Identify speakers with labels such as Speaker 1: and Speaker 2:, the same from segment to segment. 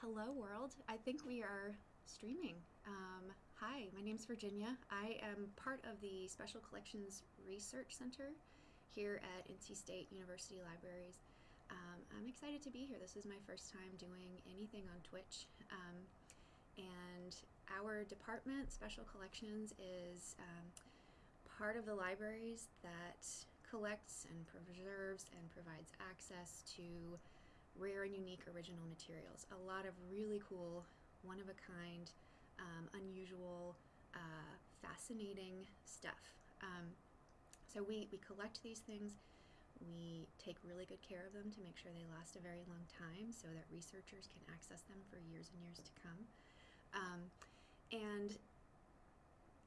Speaker 1: hello world. I think we are streaming. Um, hi, my name is Virginia. I am part of the Special Collections Research Center here at NC State University Libraries. Um, I'm excited to be here. This is my first time doing anything on Twitch. Um, and our department, Special Collections, is um, part of the libraries that collects and preserves and provides access to rare and unique original materials. A lot of really cool, one of a kind, um, unusual, uh, fascinating stuff. Um, so we, we collect these things. We take really good care of them to make sure they last a very long time so that researchers can access them for years and years to come. Um, and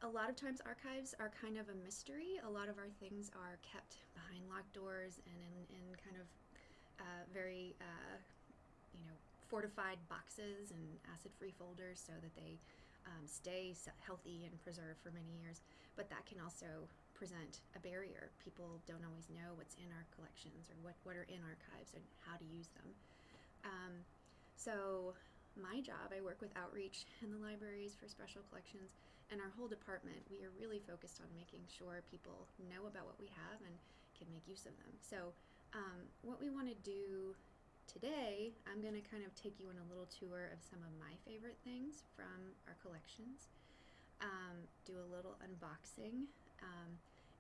Speaker 1: a lot of times archives are kind of a mystery. A lot of our things are kept behind locked doors and in, in kind of uh, very, uh, you know, fortified boxes and acid-free folders so that they um, stay healthy and preserved for many years. But that can also present a barrier. People don't always know what's in our collections or what, what are in archives and how to use them. Um, so my job, I work with outreach in the libraries for special collections and our whole department, we are really focused on making sure people know about what we have and can make use of them. So um, what we want to do today, I'm going to kind of take you on a little tour of some of my favorite things from our collections, um, do a little unboxing, um,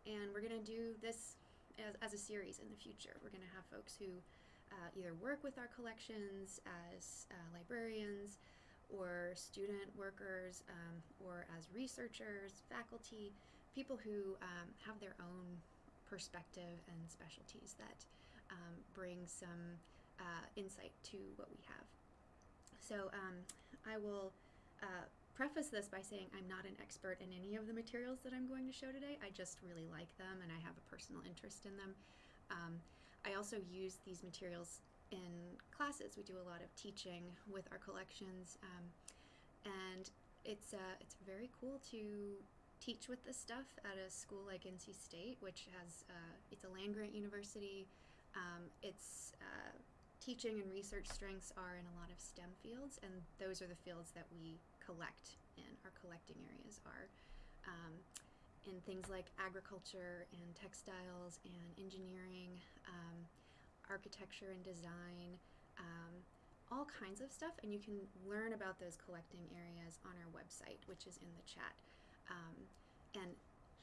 Speaker 1: and we're going to do this as, as, a series in the future. We're going to have folks who uh, either work with our collections as uh, librarians or student workers um, or as researchers, faculty, people who um, have their own perspective and specialties that um, bring some uh, insight to what we have. So um, I will uh, preface this by saying I'm not an expert in any of the materials that I'm going to show today. I just really like them and I have a personal interest in them. Um, I also use these materials in classes. We do a lot of teaching with our collections um, and it's, uh, it's very cool to teach with this stuff at a school like NC State, which has uh, it's a land grant university. Um, its uh, teaching and research strengths are in a lot of STEM fields, and those are the fields that we collect in. Our collecting areas are um, in things like agriculture and textiles and engineering, um, architecture and design. Um, all kinds of stuff, and you can learn about those collecting areas on our website, which is in the chat. Um, and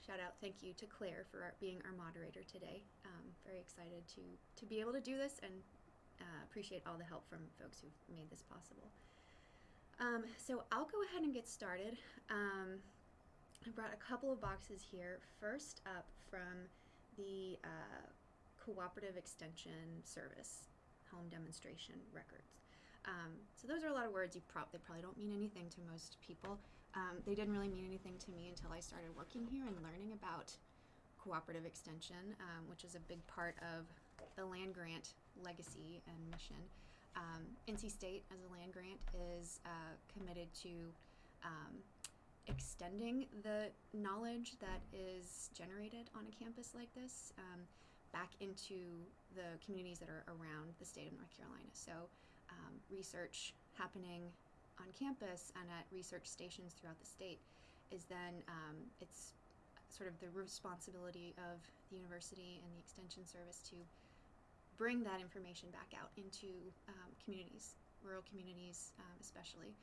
Speaker 1: shout out, thank you to Claire for our, being our moderator today. Um, very excited to, to be able to do this and uh, appreciate all the help from folks who've made this possible. Um, so I'll go ahead and get started. Um, I brought a couple of boxes here. First up from the uh, Cooperative Extension Service Home Demonstration Records. Um, so those are a lot of words you they probably don't mean anything to most people. Um, they didn't really mean anything to me until I started working here and learning about cooperative extension, um, which is a big part of the land grant legacy and mission. Um, NC State, as a land grant, is uh, committed to um, extending the knowledge that is generated on a campus like this um, back into the communities that are around the state of North Carolina. So um, research happening on campus and at research stations throughout the state is then um, it's sort of the responsibility of the university and the extension service to bring that information back out into um, communities, rural communities um, especially,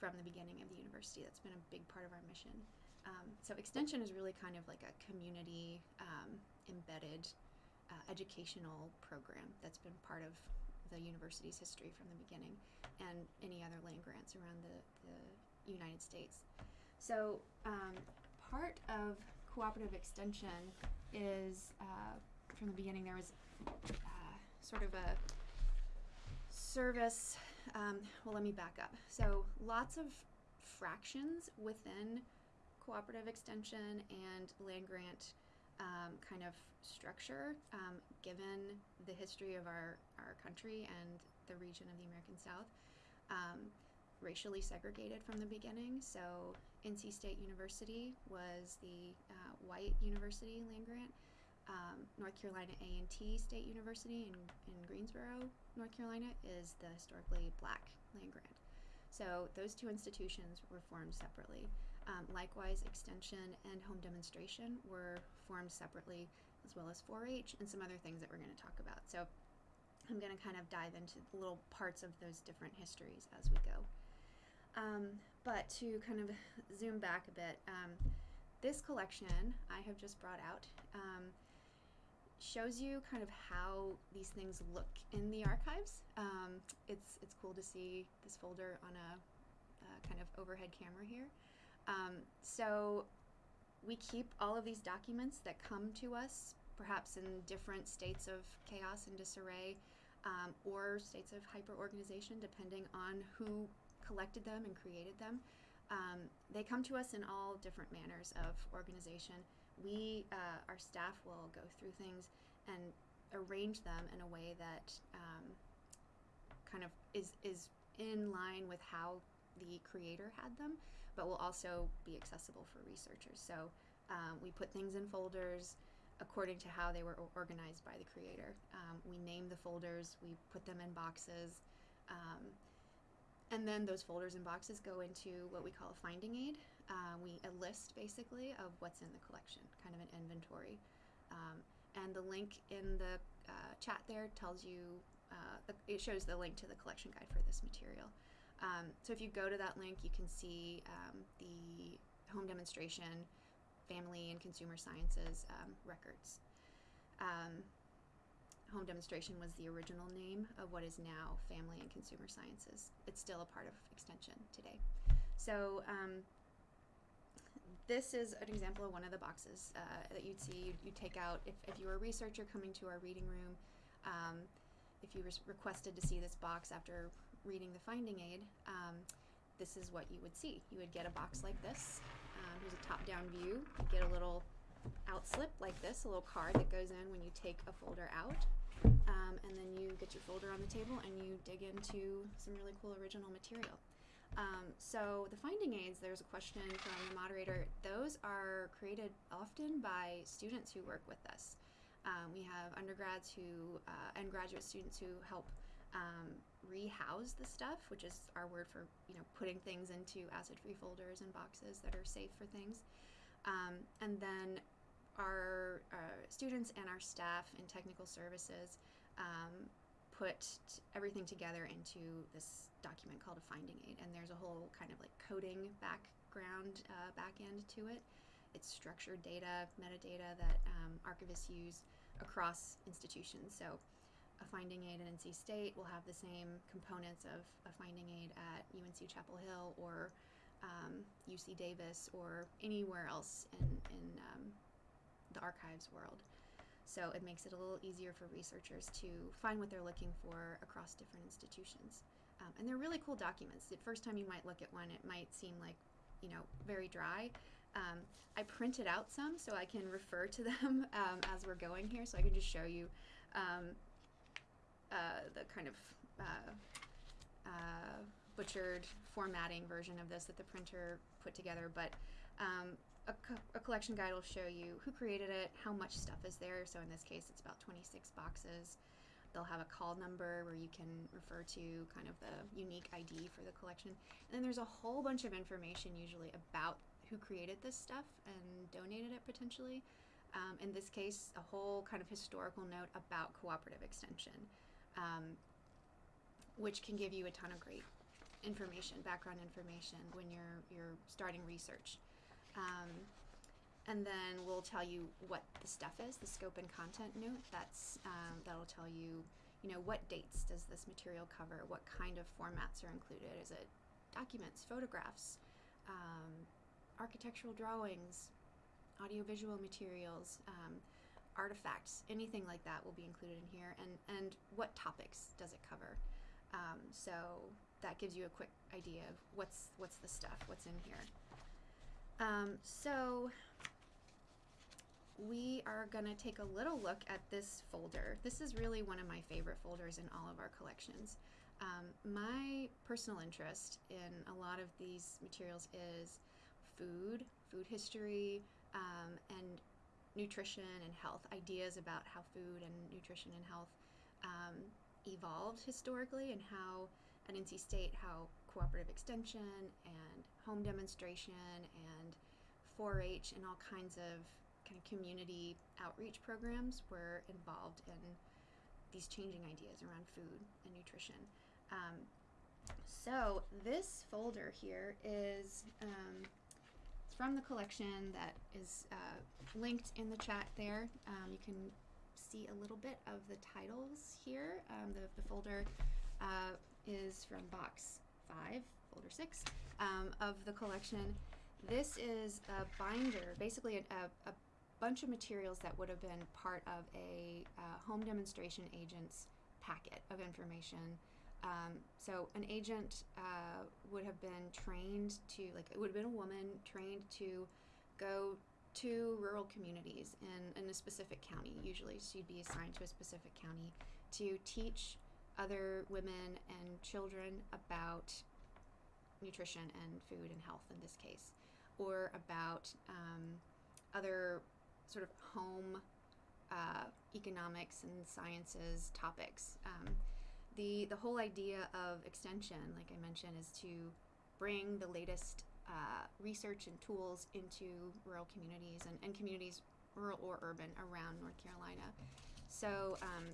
Speaker 1: from the beginning of the university. That's been a big part of our mission. Um, so extension is really kind of like a community um, embedded uh, educational program that's been part of the university's history from the beginning and any other land grants around the, the United States. So um, part of cooperative extension is, uh, from the beginning there was uh, sort of a service, um, well let me back up. So lots of fractions within cooperative extension and land grant um, kind of structure, um, given the history of our, our country and the region of the American South, um, racially segregated from the beginning. So NC State University was the uh, white university land grant. Um, North Carolina A&T State University in, in Greensboro North Carolina is the historically black land grant. So those two institutions were formed separately. Um, likewise, Extension and Home Demonstration were separately, as well as 4 H and some other things that we're going to talk about. So I'm going to kind of dive into the little parts of those different histories as we go. Um, but to kind of zoom back a bit, um, this collection I have just brought out um, shows you kind of how these things look in the archives. Um, it's, it's cool to see this folder on a uh, kind of overhead camera here. Um, so we keep all of these documents that come to us, perhaps in different states of chaos and disarray, um, or states of hyperorganization, depending on who collected them and created them. Um, they come to us in all different manners of organization. We, uh, our staff, will go through things and arrange them in a way that um, kind of is is in line with how the creator had them but will also be accessible for researchers. So um, we put things in folders according to how they were organized by the creator. Um, we name the folders, we put them in boxes, um, and then those folders and boxes go into what we call a finding aid. Uh, we a list basically of what's in the collection, kind of an inventory. Um, and the link in the uh, chat there tells you, uh, it shows the link to the collection guide for this material. Um, so if you go to that link, you can see um, the home demonstration, family and consumer sciences um, records. Um, home demonstration was the original name of what is now family and consumer sciences. It's still a part of extension today. So um, this is an example of one of the boxes uh, that you'd see. You, you take out, if, if you were a researcher coming to our reading room, um, if you requested to see this box after reading the finding aid, um, this is what you would see. You would get a box like this. Um, here's a top-down view. You get a little out slip like this, a little card that goes in when you take a folder out. Um, and then you get your folder on the table and you dig into some really cool original material. Um, so the finding aids, there's a question from the moderator. Those are created often by students who work with us. Um, we have undergrads who uh, and graduate students who help um, rehouse the stuff, which is our word for you know putting things into acid-free folders and boxes that are safe for things. Um, and then our uh, students and our staff in technical services um, put everything together into this document called a finding aid. And there's a whole kind of like coding background uh, back end to it. It's structured data, metadata that um, archivists use across institutions. So a finding aid at NC State will have the same components of a finding aid at UNC Chapel Hill or um, UC Davis or anywhere else in, in um, the archives world. So it makes it a little easier for researchers to find what they're looking for across different institutions. Um, and they're really cool documents. The first time you might look at one, it might seem like, you know, very dry. Um, I printed out some so I can refer to them um, as we're going here, so I can just show you um, uh, the kind of uh, uh, butchered formatting version of this that the printer put together, but um, a, co a, collection guide will show you who created it, how much stuff is there. So in this case, it's about 26 boxes. They'll have a call number where you can refer to kind of the unique ID for the collection. And then there's a whole bunch of information usually about who created this stuff and donated it potentially. Um, in this case, a whole kind of historical note about cooperative extension um, which can give you a ton of great information, background information when you're you're starting research. Um, and then we'll tell you what the stuff is, the scope and content note. That's um, that'll tell you, you know, what dates does this material cover? What kind of formats are included? Is it documents, photographs, um, architectural drawings, audiovisual materials? Um, artifacts, anything like that will be included in here, and, and what topics does it cover. Um, so that gives you a quick idea of what's, what's the stuff, what's in here. Um, so we are going to take a little look at this folder. This is really one of my favorite folders in all of our collections. Um, my personal interest in a lot of these materials is food, food history, um, and nutrition and health, ideas about how food and nutrition and health um, evolved historically and how at NC State how cooperative extension and home demonstration and 4-H and all kinds of kind of community outreach programs were involved in these changing ideas around food and nutrition. Um, so this folder here is um, it's from the collection that is uh, linked in the chat there. Um, you can see a little bit of the titles here. Um, the, the folder uh, is from box 5, folder 6 um, of the collection. This is a binder, basically a, a, a, bunch of materials that would have been part of a uh, home demonstration agent's packet of information. Um, so an agent uh, would have been trained to, like, it would have been a woman trained to go to rural communities in, in a specific county. Usually she'd be assigned to a specific county to teach other women and children about nutrition and food and health in this case, or about um, other sort of home uh, economics and sciences topics. Um, the, the whole idea of extension, like I mentioned, is to bring the latest uh, research and tools into rural communities and, and communities, rural or urban, around North Carolina. So um,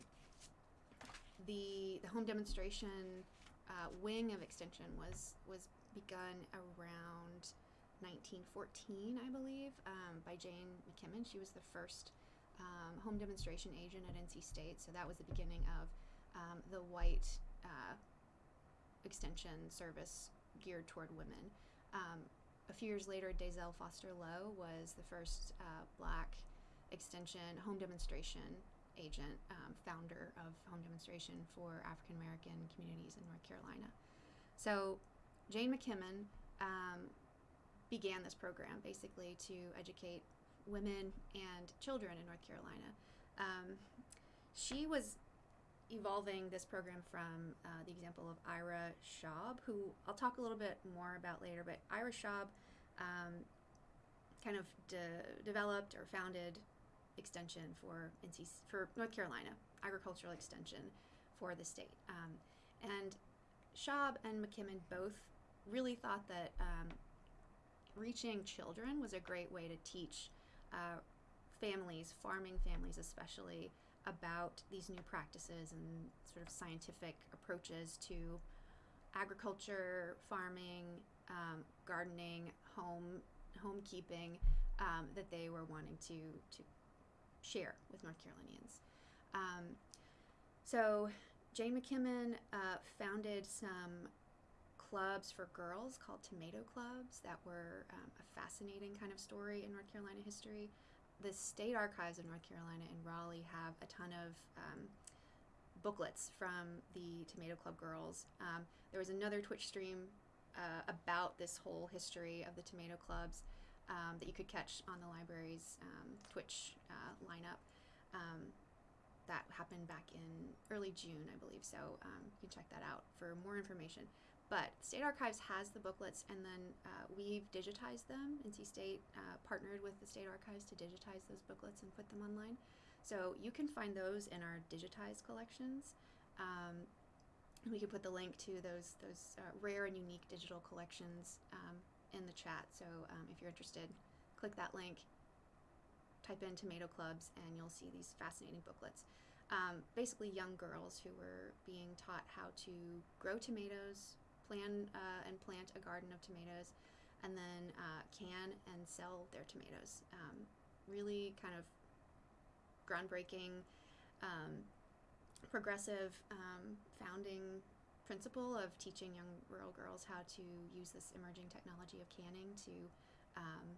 Speaker 1: the, the home demonstration uh, wing of extension was, was begun around 1914, I believe, um, by Jane McKimmon. She was the first um, home demonstration agent at NC State, so that was the beginning of um, the white uh, extension service geared toward women. Um, a few years later, Dazelle Foster Lowe was the first uh, black extension home demonstration agent, um, founder of home demonstration for African American communities in North Carolina. So Jane McKimmon um, began this program basically to educate women and children in North Carolina. Um, she was evolving this program from uh, the example of Ira Schaub, who I'll talk a little bit more about later, but Ira Schaub um, kind of de- developed or founded extension for NC for North Carolina, agricultural extension for the state. Um, and Schaub and McKimmon both really thought that um, reaching children was a great way to teach uh, families, farming families especially, about these new practices and sort of scientific approaches to agriculture, farming, um, gardening, home homekeeping um, that they were wanting to to share with North Carolinians. Um, so Jane McKimmon uh, founded some clubs for girls called tomato clubs that were um, a fascinating kind of story in North Carolina history the state archives of North Carolina in Raleigh have a ton of um, booklets from the Tomato Club girls. Um, there was another Twitch stream uh, about this whole history of the Tomato Clubs um, that you could catch on the library's um, Twitch uh, lineup. Um, that happened back in early June, I believe. So um, you can check that out for more information. But State Archives has the booklets, and then uh, we've digitized them. NC State uh, partnered with the State Archives to digitize those booklets and put them online. So you can find those in our digitized collections. Um, we can put the link to those those uh, rare and unique digital collections um, in the chat. So um, if you're interested, click that link, type in tomato clubs, and you'll see these fascinating booklets. Um, basically, young girls who were being taught how to grow tomatoes, plan uh, and plant a garden of tomatoes, and then uh, can and sell their tomatoes. Um, really kind of groundbreaking, um, progressive um, founding principle of teaching young rural girls how to use this emerging technology of canning to um,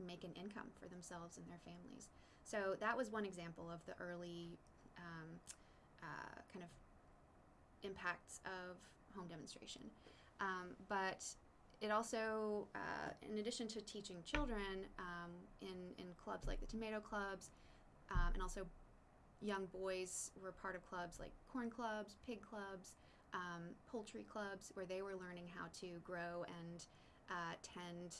Speaker 1: make an income for themselves and their families. So that was one example of the early um, uh, kind of impacts of home demonstration. Um, but it also, uh, in addition to teaching children um, in, in clubs like the tomato clubs, um, and also young boys were part of clubs like corn clubs, pig clubs, um, poultry clubs, where they were learning how to grow and uh, tend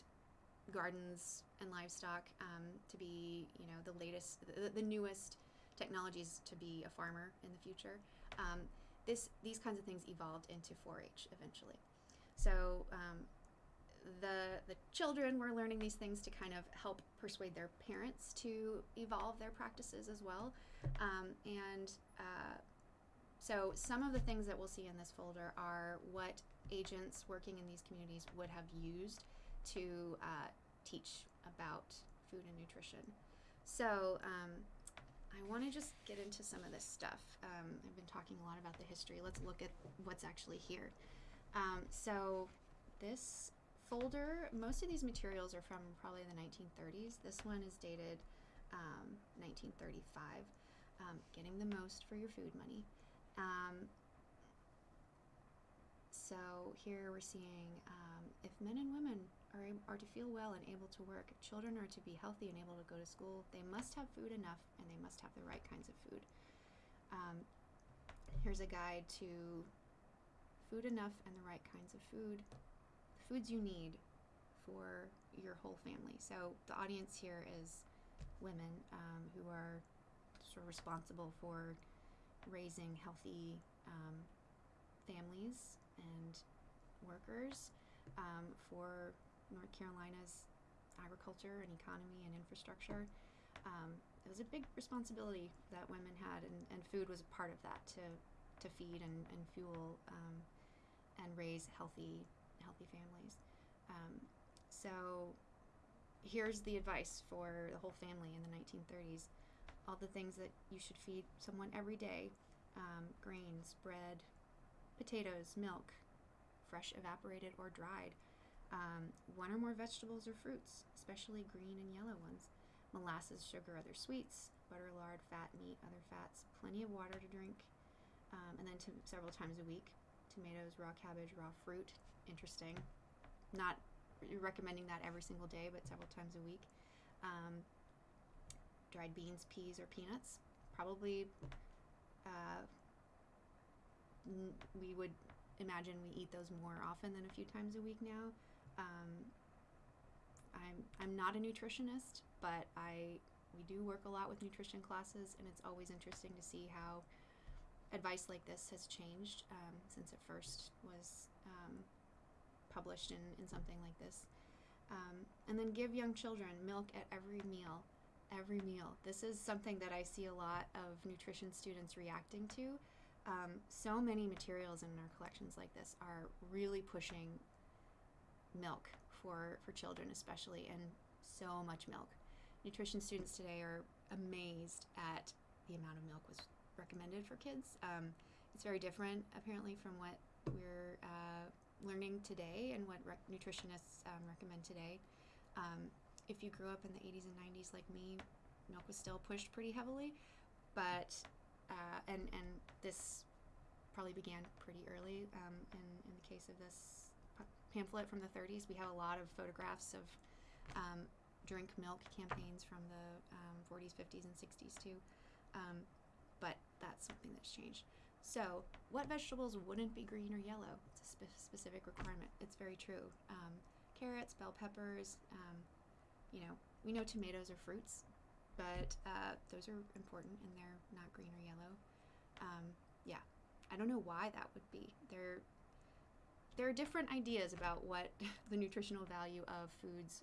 Speaker 1: gardens and livestock um, to be, you know, the latest, the, the newest technologies to be a farmer in the future. Um, this these kinds of things evolved into 4-H eventually. So um, the the children were learning these things to kind of help persuade their parents to evolve their practices as well. Um, and uh, so some of the things that we'll see in this folder are what agents working in these communities would have used to uh, teach about food and nutrition. So um, I want to just get into some of this stuff. Um, I've been talking a lot about the history. Let's look at what's actually here. Um, so this folder, most of these materials are from probably the 1930s. This one is dated 1935. Um, um, getting the most for your food money. Um, so here we're seeing um, if men and women are, are to feel well and able to work, children are to be healthy and able to go to school, they must have food enough and they must have the right kinds of food. Um, here's a guide to food enough and the right kinds of food, the foods you need for your whole family. So the audience here is women um, who are sort of responsible for raising healthy um, families and workers um, for North Carolina's agriculture and economy and infrastructure. Um, it was a big responsibility that women had, and, and food was a part of that to, to feed and, and fuel um, and raise healthy healthy families. Um, so here's the advice for the whole family in the 1930s. All the things that you should feed someone every day um, grains, bread, potatoes, milk, fresh, evaporated, or dried. Um, one or more vegetables or fruits, especially green and yellow ones. Molasses, sugar, other sweets, butter, lard, fat, meat, other fats. Plenty of water to drink. Um, and then to, several times a week. Tomatoes, raw cabbage, raw fruit. Interesting. Not recommending that every single day, but several times a week. Um, dried beans, peas, or peanuts. Probably uh, we would imagine we eat those more often than a few times a week now. Um, I'm I'm not a nutritionist, but I we do work a lot with nutrition classes, and it's always interesting to see how advice like this has changed um, since it first was um, published in, in something like this. Um, and then give young children milk at every meal. Every meal. This is something that I see a lot of nutrition students reacting to. Um, so many materials in our collections like this are really pushing milk for, for children, especially, and so much milk. Nutrition students today are amazed at the amount of milk was recommended for kids. Um, it's very different, apparently, from what we're uh, learning today and what rec- nutritionists um, recommend today. Um, if you grew up in the 80s and 90s like me, milk was still pushed pretty heavily, but uh, and and this probably began pretty early. Um, in in the case of this pamphlet from the 30s, we have a lot of photographs of um, drink milk campaigns from the 40s, um, 50s, and 60s too. Um, but that's something that's changed. So, what vegetables wouldn't be green or yellow? It's a spe- specific requirement. It's very true. Um, carrots, bell peppers. You know, we know tomatoes are fruits, but uh, those are important and they're not green or yellow. Um, yeah, I don't know why that would be. There, there are different ideas about what the nutritional value of foods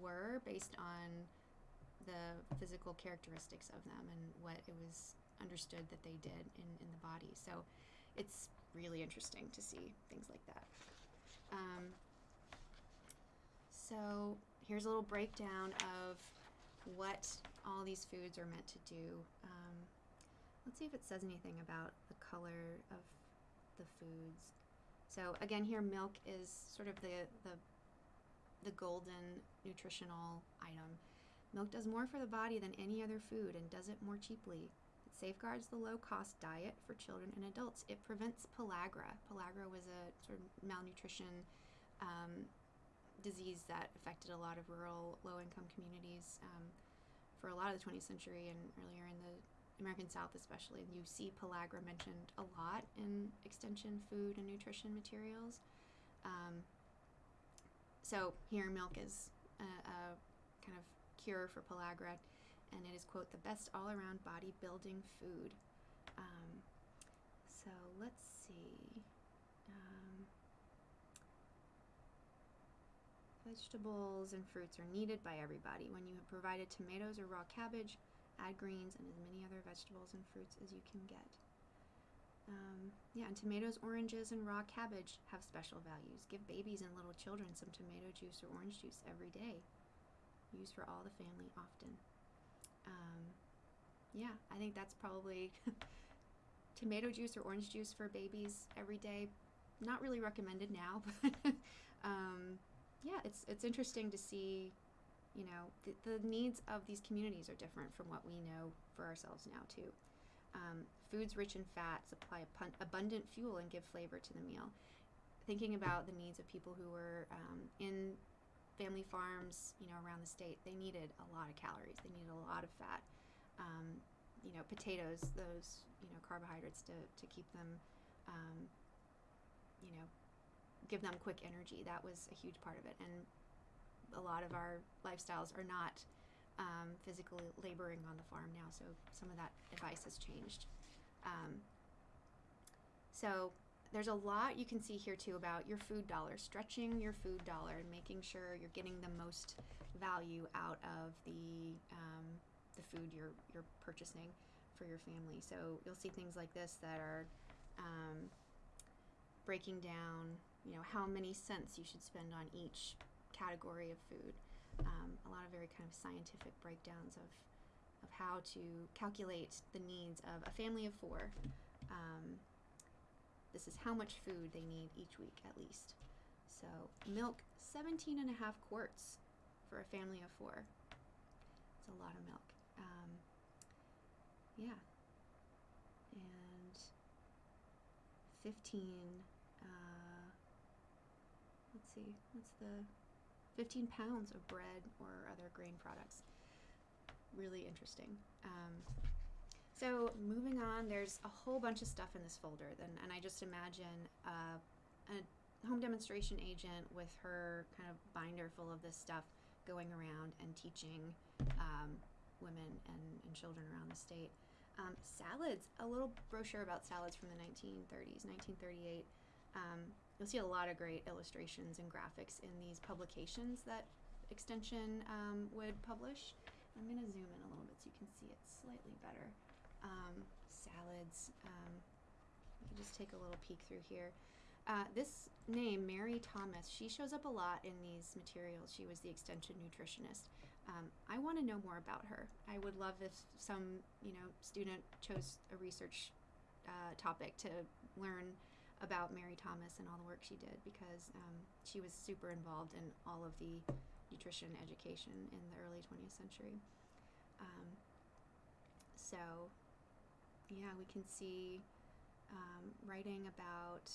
Speaker 1: were based on the physical characteristics of them and what it was understood that they did in, in the body. So it's really interesting to see things like that. Um, so here's a little breakdown of what all these foods are meant to do. Um, let's see if it says anything about the color of the foods. So again, here milk is sort of the the the golden nutritional item. Milk does more for the body than any other food and does it more cheaply. It safeguards the low cost diet for children and adults. It prevents pellagra. Pellagra was a sort of malnutrition um, disease that affected a lot of rural, low income communities um, for a lot of the 20th century and earlier in the American South, especially. You see pellagra mentioned a lot in extension food and nutrition materials. Um, so, here, milk is a, a, kind of cure for pellagra, and it is, quote, the best all around bodybuilding food. Um, So let's see. Um, vegetables and fruits are needed by everybody. When you have provided tomatoes or raw cabbage, add greens and as many other vegetables and fruits as you can get. Um, yeah, and tomatoes, oranges, and raw cabbage have special values. Give babies and little children some tomato juice or orange juice every day. Use for all the family often. Um, yeah, I think that's probably tomato juice or orange juice for babies every day. Not really recommended now, but um, yeah, it's it's interesting to see. You know, the, the needs of these communities are different from what we know for ourselves now too. Um, foods rich in fat supply abundant fuel and give flavor to the meal. Thinking about the needs of people who were um, in family farms, you know, around the state, they needed a lot of calories. They needed a lot of fat. Um, you know, potatoes, those you know carbohydrates to to keep them, um, you know, give them quick energy. That was a huge part of it, and a lot of our lifestyles are not um, physically laboring on the farm now, so some of that advice has changed. Um, so there's a lot you can see here too about your food dollar, stretching your food dollar and making sure you're getting the most value out of the um, the food you're you're purchasing for your family. So you'll see things like this that are um, breaking down, you know, how many cents you should spend on each category of food. Um, a lot of very kind of scientific breakdowns of of how to calculate the needs of a family of four. Um, this is how much food they need each week at least. So milk, 17 and a half quarts for a family of four. It's a lot of milk. Um, yeah. And 15, uh, let's see, what's the 15 pounds of bread or other grain products. Really interesting. Um, so moving on, there's a whole bunch of stuff in this folder, then, and I just imagine uh, a home demonstration agent with her kind of binder full of this stuff going around and teaching um, women and, and children around the state. Um, salads, a little brochure about salads from the 1930s, 1938. Um, you'll see a lot of great illustrations and graphics in these publications that Extension um, would publish. I'm going to zoom in a little bit so you can see it slightly better um, salads. Um, you can just take a little peek through here. Uh, this name, Mary Thomas, she shows up a lot in these materials. She was the extension nutritionist. Um, I want to know more about her. I would love if some, you know, student chose a research uh, topic to learn about Mary Thomas and all the work she did because um, she was super involved in all of the nutrition education in the early 20th century. Um, so yeah, we can see um, writing about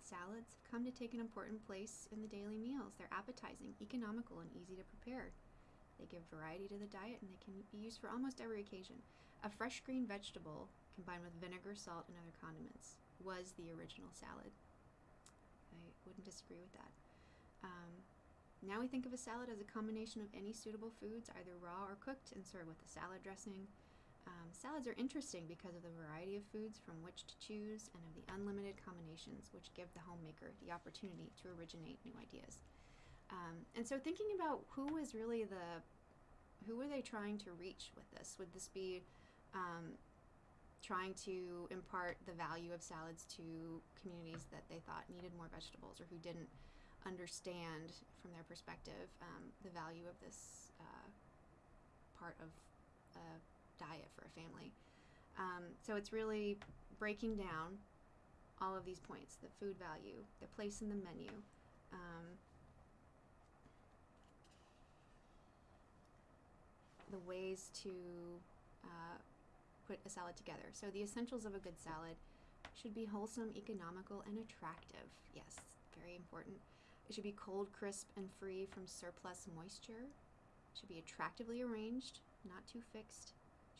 Speaker 1: salads have come to take an important place in the daily meals. They're appetizing, economical, and easy to prepare. They give variety to the diet and they can be used for almost every occasion. A fresh green vegetable combined with vinegar, salt, and other condiments was the original salad. I wouldn't disagree with that. Um, now we think of a salad as a combination of any suitable foods, either raw or cooked, and served with a salad dressing, um, salads are interesting because of the variety of foods from which to choose and of the unlimited combinations which give the homemaker the opportunity to originate new ideas. Um, and so thinking about who is really the, who are they trying to reach with this? Would this be um, trying to impart the value of salads to communities that they thought needed more vegetables or who didn't understand from their perspective um, the value of this uh, part of a diet for a family. Um, so it's really breaking down all of these points the food value, the place in the menu. Um, the ways to uh, put a salad together. So, the essentials of a good salad should be wholesome, economical, and attractive. Yes, very important. It should be cold, crisp, and free from surplus moisture. It should be attractively arranged, not too fixed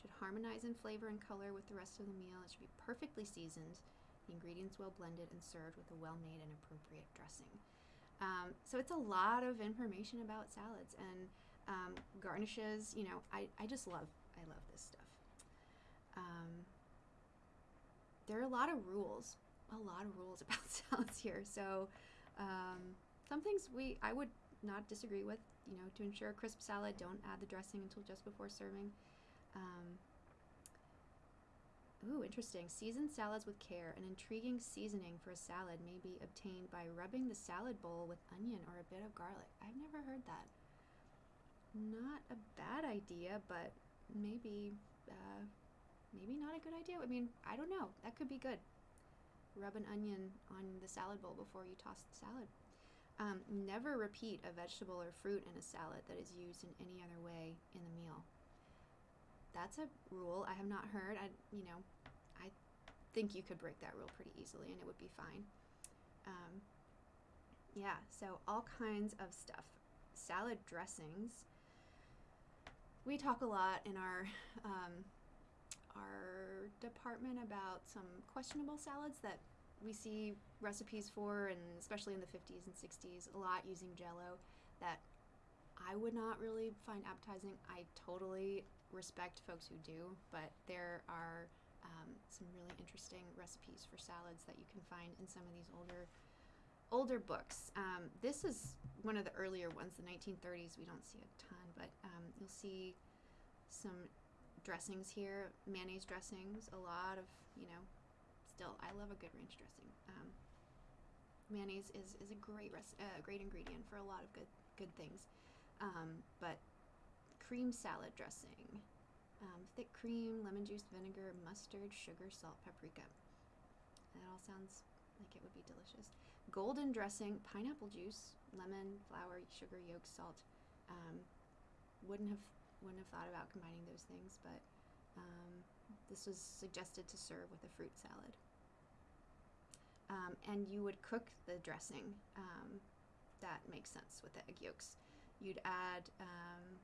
Speaker 1: should harmonize in flavor and color with the rest of the meal. It should be perfectly seasoned, the ingredients well blended, and served with a well made and appropriate dressing. Um, so it's a lot of information about salads and um, garnishes. You know, I, I just love I love this stuff. Um, there are a lot of rules, a lot of rules about salads here. So um, some things we I would not disagree with. You know, to ensure a crisp salad, don't add the dressing until just before serving. Um, Ooh, interesting. Season salads with care. An intriguing seasoning for a salad may be obtained by rubbing the salad bowl with onion or a bit of garlic. I've never heard that. Not a bad idea, but maybe, uh, maybe not a good idea. I mean, I don't know. That could be good. Rub an onion on the salad bowl before you toss the salad. Um, never repeat a vegetable or fruit in a salad that is used in any other way in the meal that's a rule I have not heard. I, you know, I think you could break that rule pretty easily and it would be fine. Um, yeah, so all kinds of stuff. Salad dressings. We talk a lot in our um, our department about some questionable salads that we see recipes for, and especially in the 50s and 60s, a lot using Jello that I would not really find appetizing. I totally respect folks who do, but there are um, some really interesting recipes for salads that you can find in some of these older older books. Um, this is one of the earlier ones, the 1930s. We don't see a ton, but um, you'll see some dressings here, mayonnaise dressings. A lot of you know, still I love a good ranch dressing. Um, mayonnaise is, is a great uh, great ingredient for a lot of good good things, um, but cream salad dressing, um, thick cream, lemon juice, vinegar, mustard, sugar, salt, paprika. That all sounds like it would be delicious. Golden dressing, pineapple juice, lemon, flour, sugar, yolk, salt. Um, wouldn't have wouldn't have thought about combining those things, but um, this was suggested to serve with a fruit salad. Um, and you would cook the dressing. Um, that makes sense with the egg yolks. You'd add um,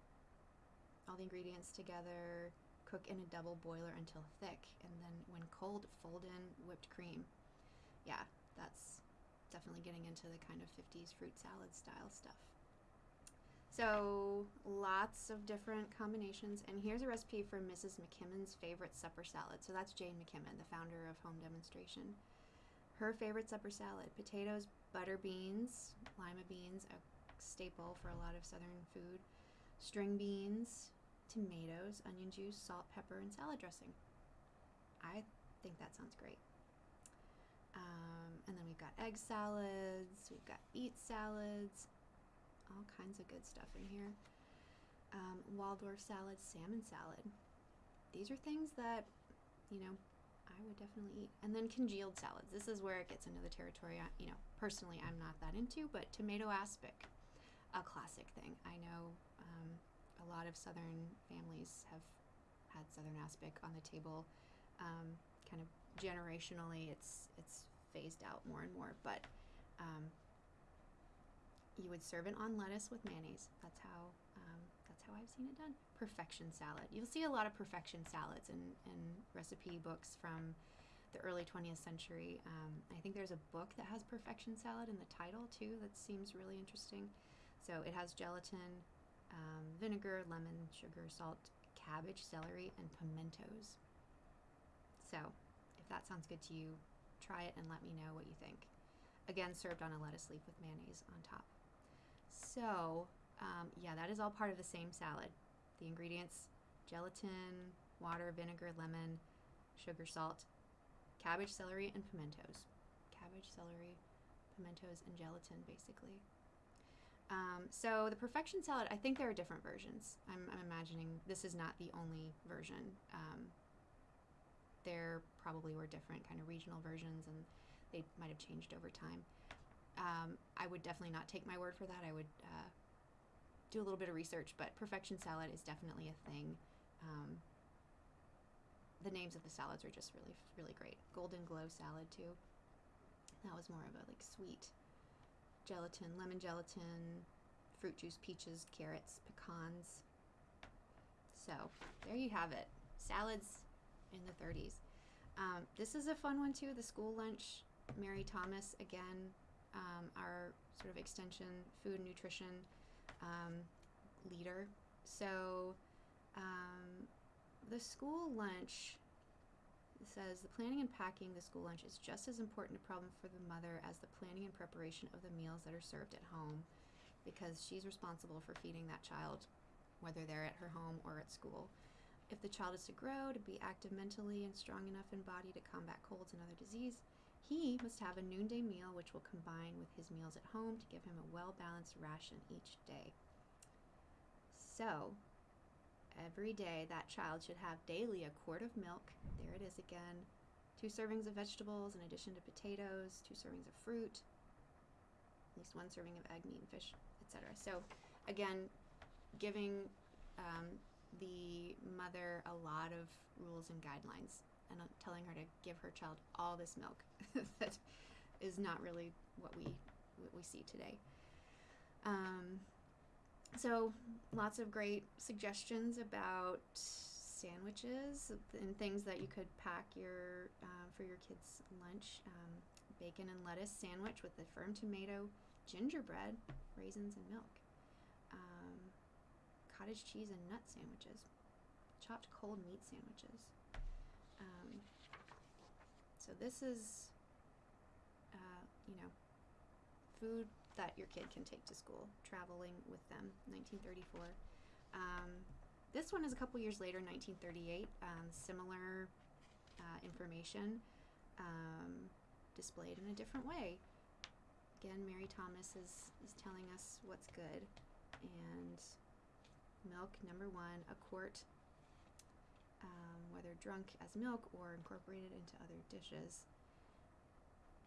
Speaker 1: all the ingredients together, cook in a double boiler until thick, and then when cold, fold in whipped cream. Yeah, that's definitely getting into the kind of 50s fruit salad style stuff. So, lots of different combinations. And here's a recipe for Mrs. McKimmon's favorite supper salad. So, that's Jane McKimmon, the founder of Home Demonstration. Her favorite supper salad potatoes, butter beans, lima beans, a staple for a lot of southern food, string beans, tomatoes, onion juice, salt, pepper, and salad dressing. I think that sounds great. Um, and then we've got egg salads, we've got beet salads, all kinds of good stuff in here. Um, Waldorf salad, salmon salad. These are things that, you know, I would definitely eat. And then congealed salads. This is where it gets into the territory, I, you know, personally I'm not that into, but tomato aspic, a classic thing. I know um, a lot of Southern families have had Southern aspic on the table. Um, kind of generationally, it's it's phased out more and more, but um, you would serve it on lettuce with mayonnaise. That's how um, that's how I've seen it done. Perfection salad. You'll see a lot of perfection salads in, in recipe books from the early 20th century. Um, I think there's a book that has perfection salad in the title too. That seems really interesting. So it has gelatin, um, vinegar, lemon, sugar, salt, cabbage, celery, and pimentos. So, if that sounds good to you, try it and let me know what you think. Again, served on a lettuce leaf with mayonnaise on top. So, um, yeah, that is all part of the same salad. The ingredients gelatin, water, vinegar, lemon, sugar, salt, cabbage, celery, and pimentos. Cabbage, celery, pimentos, and gelatin, basically. Um, so the perfection salad, I think there are different versions. I'm, I'm imagining this is not the only version. Um, there probably were different kind of regional versions, and they might have changed over time. Um, I would definitely not take my word for that. I would uh, do a little bit of research, but perfection salad is definitely a thing. Um, the names of the salads are just really, really great. Golden glow salad too. That was more of a like sweet gelatin, lemon gelatin, fruit juice, peaches, carrots, pecans. So there you have it. Salads in the 30s. Um, this is a fun one too. The school lunch. Mary Thomas again, um, our sort of extension food and nutrition um, leader. So um, the school lunch says the planning and packing the school lunch is just as important a problem for the mother as the planning and preparation of the meals that are served at home because she's responsible for feeding that child whether they're at her home or at school. If the child is to grow, to be active mentally and strong enough in body to combat colds and other disease, he must have a noonday meal which will combine with his meals at home to give him a well balanced ration each day. So, every day that child should have daily a quart of milk. There it is again. Two servings of vegetables in addition to potatoes, two servings of fruit, at least one serving of egg, meat, and fish, etc. So, again, giving um, the mother a lot of rules and guidelines and telling her to give her child all this milk that is not really what we what we see today. Um, so lots of great suggestions about sandwiches and things that you could pack your uh, for your kids' lunch. Um, bacon and lettuce sandwich with the firm tomato, gingerbread, raisins, and milk. Um, cottage cheese and nut sandwiches, chopped cold meat sandwiches. Um, so this is, uh, you know, food that your kid can take to school, traveling with them, 1934. Um, this one is a couple years later, 1938. Um, similar uh, information um, displayed in a different way. Again, Mary Thomas is, is telling us what's good. And milk, number one, a quart, um, whether drunk as milk or incorporated into other dishes.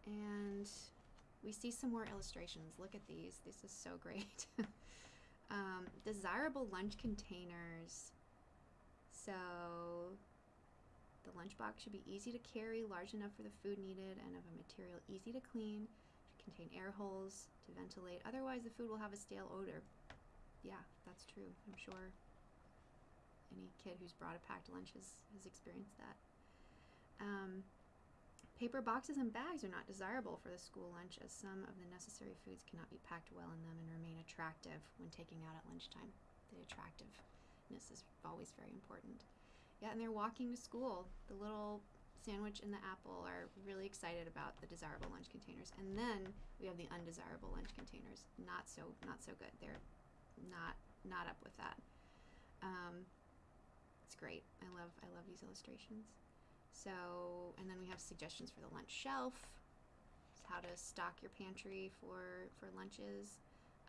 Speaker 1: And we see some more illustrations. Look at these. This is so great. um, desirable lunch containers. So the lunchbox should be easy to carry, large enough for the food needed, and of a material easy to clean. Should contain air holes to ventilate. Otherwise, the food will have a stale odor. Yeah, that's true. I'm sure any kid who's brought a packed lunch has, has experienced that. Um, Paper boxes and bags are not desirable for the school lunch as some of the necessary foods cannot be packed well in them and remain attractive when taking out at lunchtime. The attractiveness is always very important. Yeah, and they're walking to school. The little sandwich and the apple are really excited about the desirable lunch containers. And then we have the undesirable lunch containers. Not so not so good. They're not not up with that. Um, it's great. I love I love these illustrations. So, and then we have suggestions for the lunch shelf, how to stock your pantry for, for lunches,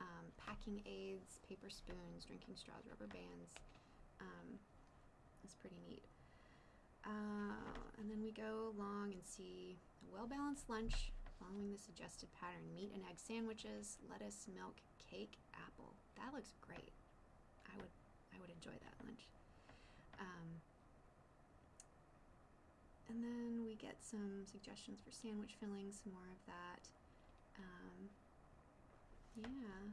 Speaker 1: um, packing aids, paper spoons, drinking straws, rubber bands. Um, it's pretty neat. Uh, and then we go along and see a well balanced lunch following the suggested pattern meat and egg sandwiches, lettuce, milk, cake, apple. That looks great. I would I would enjoy that lunch. Um, and then we get some suggestions for sandwich fillings, some more of that. Um, yeah.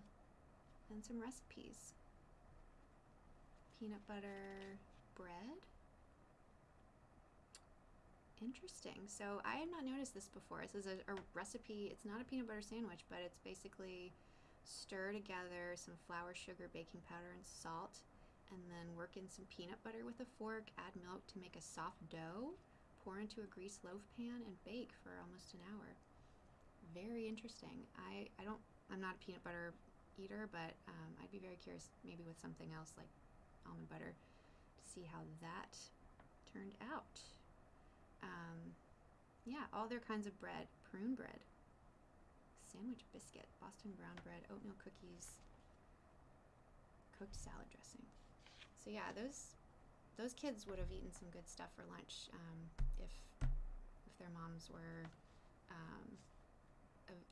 Speaker 1: And some recipes. Peanut butter bread. Interesting. So I had not noticed this before. This is a, a recipe. It's not a peanut butter sandwich, but it's basically stir together some flour, sugar, baking powder, and salt, and then work in some peanut butter with a fork, add milk to make a soft dough pour into a greased loaf pan, and bake for almost an hour. Very interesting. I, I don't, I'm not a peanut butter eater, but um, I'd be very curious maybe with something else like almond butter to see how that turned out. Um, yeah, all their kinds of bread, prune bread, sandwich biscuit, Boston brown bread, oatmeal cookies, cooked salad dressing. So yeah, those those kids would have eaten some good stuff for lunch um, if if their moms were um,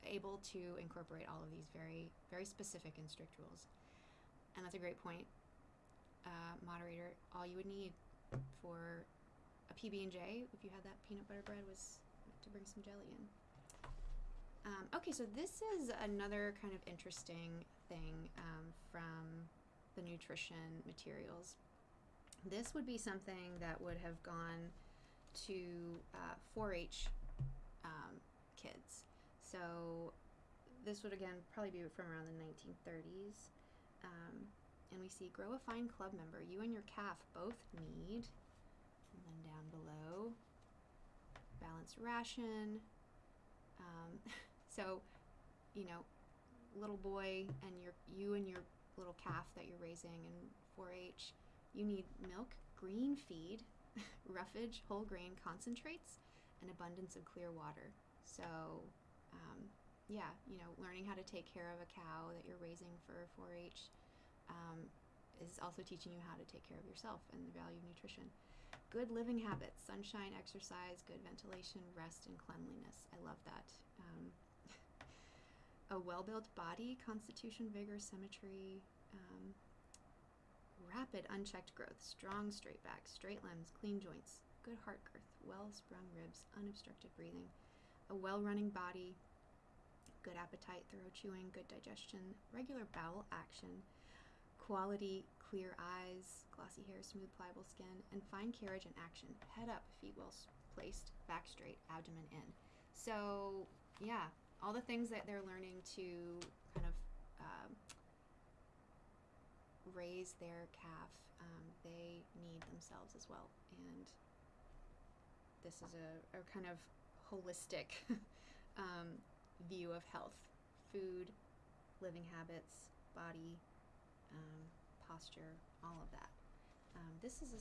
Speaker 1: able to incorporate all of these very very specific and strict rules. And that's a great point, uh, moderator. All you would need for a PB and J, if you had that peanut butter bread, was to bring some jelly in. Um, okay, so this is another kind of interesting thing um, from the nutrition materials this would be something that would have gone to uh, 4-H um, kids. So this would again probably be from around the 1930s. Um, and we see grow a fine club member. You and your calf both need, and then down below, balanced ration. Um, so, you know, little boy and your you and your little calf that you're raising in 4-H, you need milk, green feed, roughage, whole grain concentrates, and abundance of clear water. So, um, yeah, you know, learning how to take care of a cow that you're raising for 4-H um, is also teaching you how to take care of yourself and the value of nutrition. Good living habits, sunshine, exercise, good ventilation, rest, and cleanliness. I love that. Um, a well built body, constitution, vigor, symmetry, um, rapid, unchecked growth, strong, straight back, straight limbs, clean joints, good heart girth, well sprung ribs, unobstructed breathing, a well running body, good appetite, thorough chewing, good digestion, regular bowel action, quality clear eyes, glossy hair, smooth, pliable skin, and fine carriage and action. Head up, feet well placed, back straight, abdomen in. So, yeah, all the things that they're learning to kind of um, raise their calf, um, they need themselves as well. And this is a, a kind of holistic um, view of health food, living habits, body, um, posture, all of that. Um, this is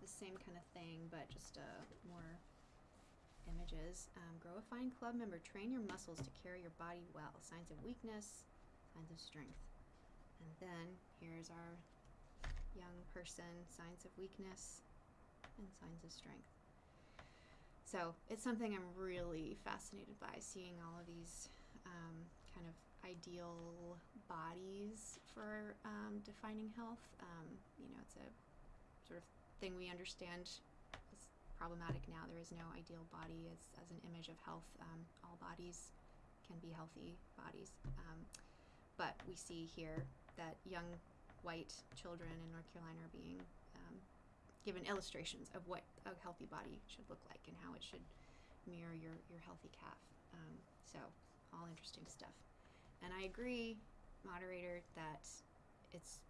Speaker 1: the same kind of thing, but just a more images. Um, grow a fine club member. Train your muscles to carry your body well. Signs of weakness, signs of strength. And then here's our young person, signs of weakness and signs of strength. So it's something I'm really fascinated by, seeing all of these um, kind of ideal bodies for um, defining health. Um, you know, it's a sort of thing we understand problematic now. There is no ideal body as, as an image of health. Um, all bodies can be healthy bodies. Um, but we see here that young white children in North Carolina are being um, given illustrations of what a healthy body should look like and how it should mirror your, your healthy calf. Um, so, all interesting stuff. And I agree, moderator, that it's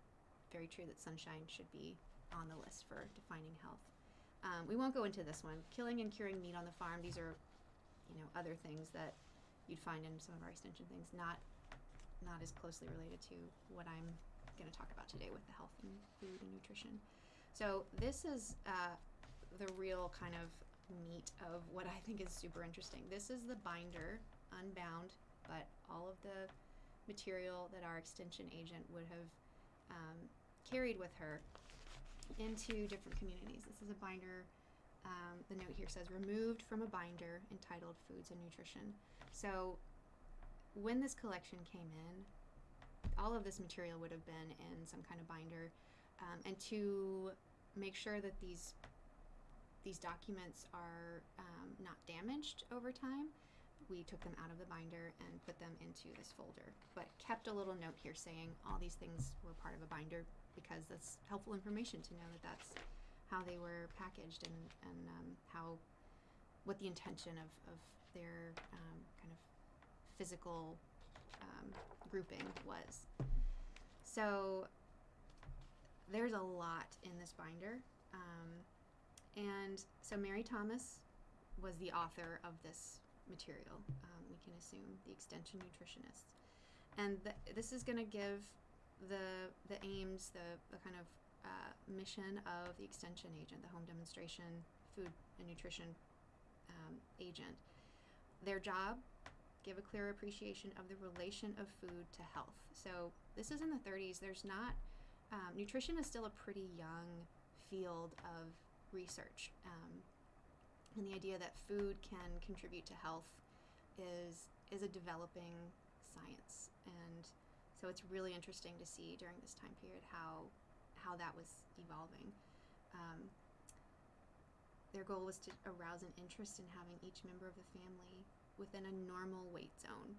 Speaker 1: very true that sunshine should be on the list for defining health. Um, we won't go into this one. Killing and curing meat on the farm. These are, you know, other things that you'd find in some of our extension things. Not, not as closely related to what I'm going to talk about today with the health and food and nutrition. So this is uh, the real kind of meat of what I think is super interesting. This is the binder, unbound, but all of the material that our extension agent would have um, carried with her into different communities. This is a binder. Um, the note here says removed from a binder entitled Foods and Nutrition. So when this collection came in, all of this material would have been in some kind of binder. Um, and to make sure that these these documents are um, not damaged over time, we took them out of the binder and put them into this folder, but kept a little note here saying all these things were part of a binder because that's helpful information to know that that's how they were packaged and, and um, how, what the intention of, of their um, kind of physical um, grouping was. So there's a lot in this binder. Um, and so Mary Thomas was the author of this material. Um, we can assume the extension nutritionist, and th- this is going to give the the aims, the, the kind of uh, mission of the extension agent, the home demonstration food and nutrition um, agent. Their job give a clear appreciation of the relation of food to health. So this is in the 30s. There's not um, nutrition is still a pretty young field of research. Um, and the idea that food can contribute to health is is a developing science and so it's really interesting to see during this time period how how that was evolving um, their goal was to arouse an interest in having each member of the family within a normal weight zone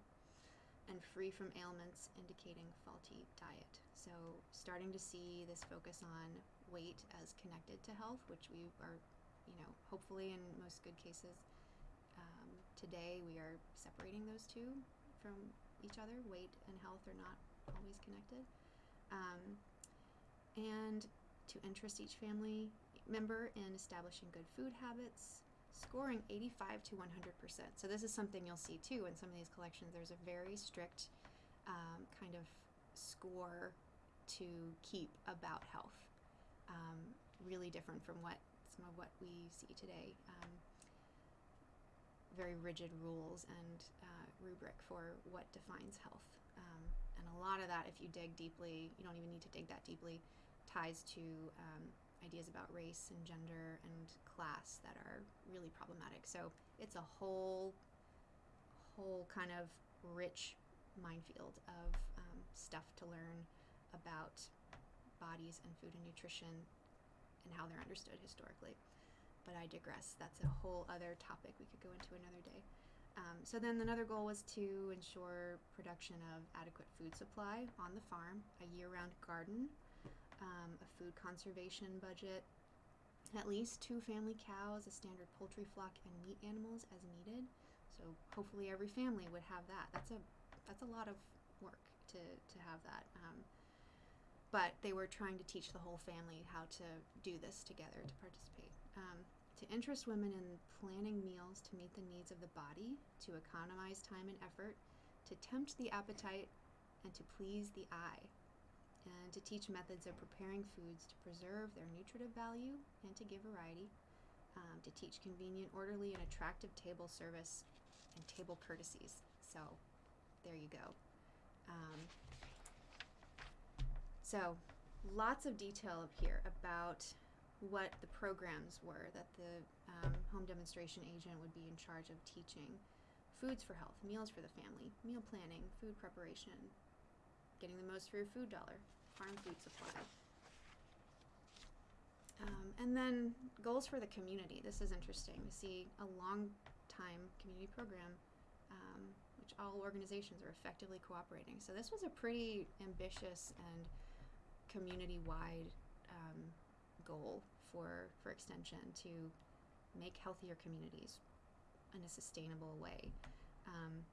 Speaker 1: and free from ailments indicating faulty diet so starting to see this focus on weight as connected to health which we are you know, hopefully in most good cases, um, today we are separating those two from each other. Weight and health are not always connected. Um, and to interest each family member in establishing good food habits, scoring 85 to 100%. So this is something you'll see too in some of these collections. There's a very strict um, kind of score to keep about health. Um, really different from what some of what we see today. Um, very rigid rules and uh, rubric for what defines health. Um, and a lot of that, if you dig deeply, you don't even need to dig that deeply, ties to um, ideas about race and gender and class that are really problematic. So it's a whole, whole kind of rich minefield of um, stuff to learn about bodies and food and nutrition and how they're understood historically. But I digress. That's a whole other topic we could go into another day. Um, so then another goal was to ensure production of adequate food supply on the farm, a year-round garden, um, a food conservation budget, at least two family cows, a standard poultry flock, and meat animals as needed. So hopefully every family would have that. That's a that's a lot of work to to have that. Um, but they were trying to teach the whole family how to do this together to participate. Um, to interest women in planning meals to meet the needs of the body, to economize time and effort, to tempt the appetite, and to please the eye, and to teach methods of preparing foods to preserve their nutritive value and to give variety, um, to teach convenient, orderly, and attractive table service and table courtesies. So, there you go. Um, so, lots of detail up here about what the programs were that the um, home demonstration agent would be in charge of teaching. Foods for health, meals for the family, meal planning, food preparation, getting the most for your food dollar, farm food supply. Um, and then goals for the community. This is interesting to see a long time community program, um, which all organizations are effectively cooperating. So this was a pretty ambitious and community-wide um, goal for for extension to make healthier communities in a sustainable way. Um,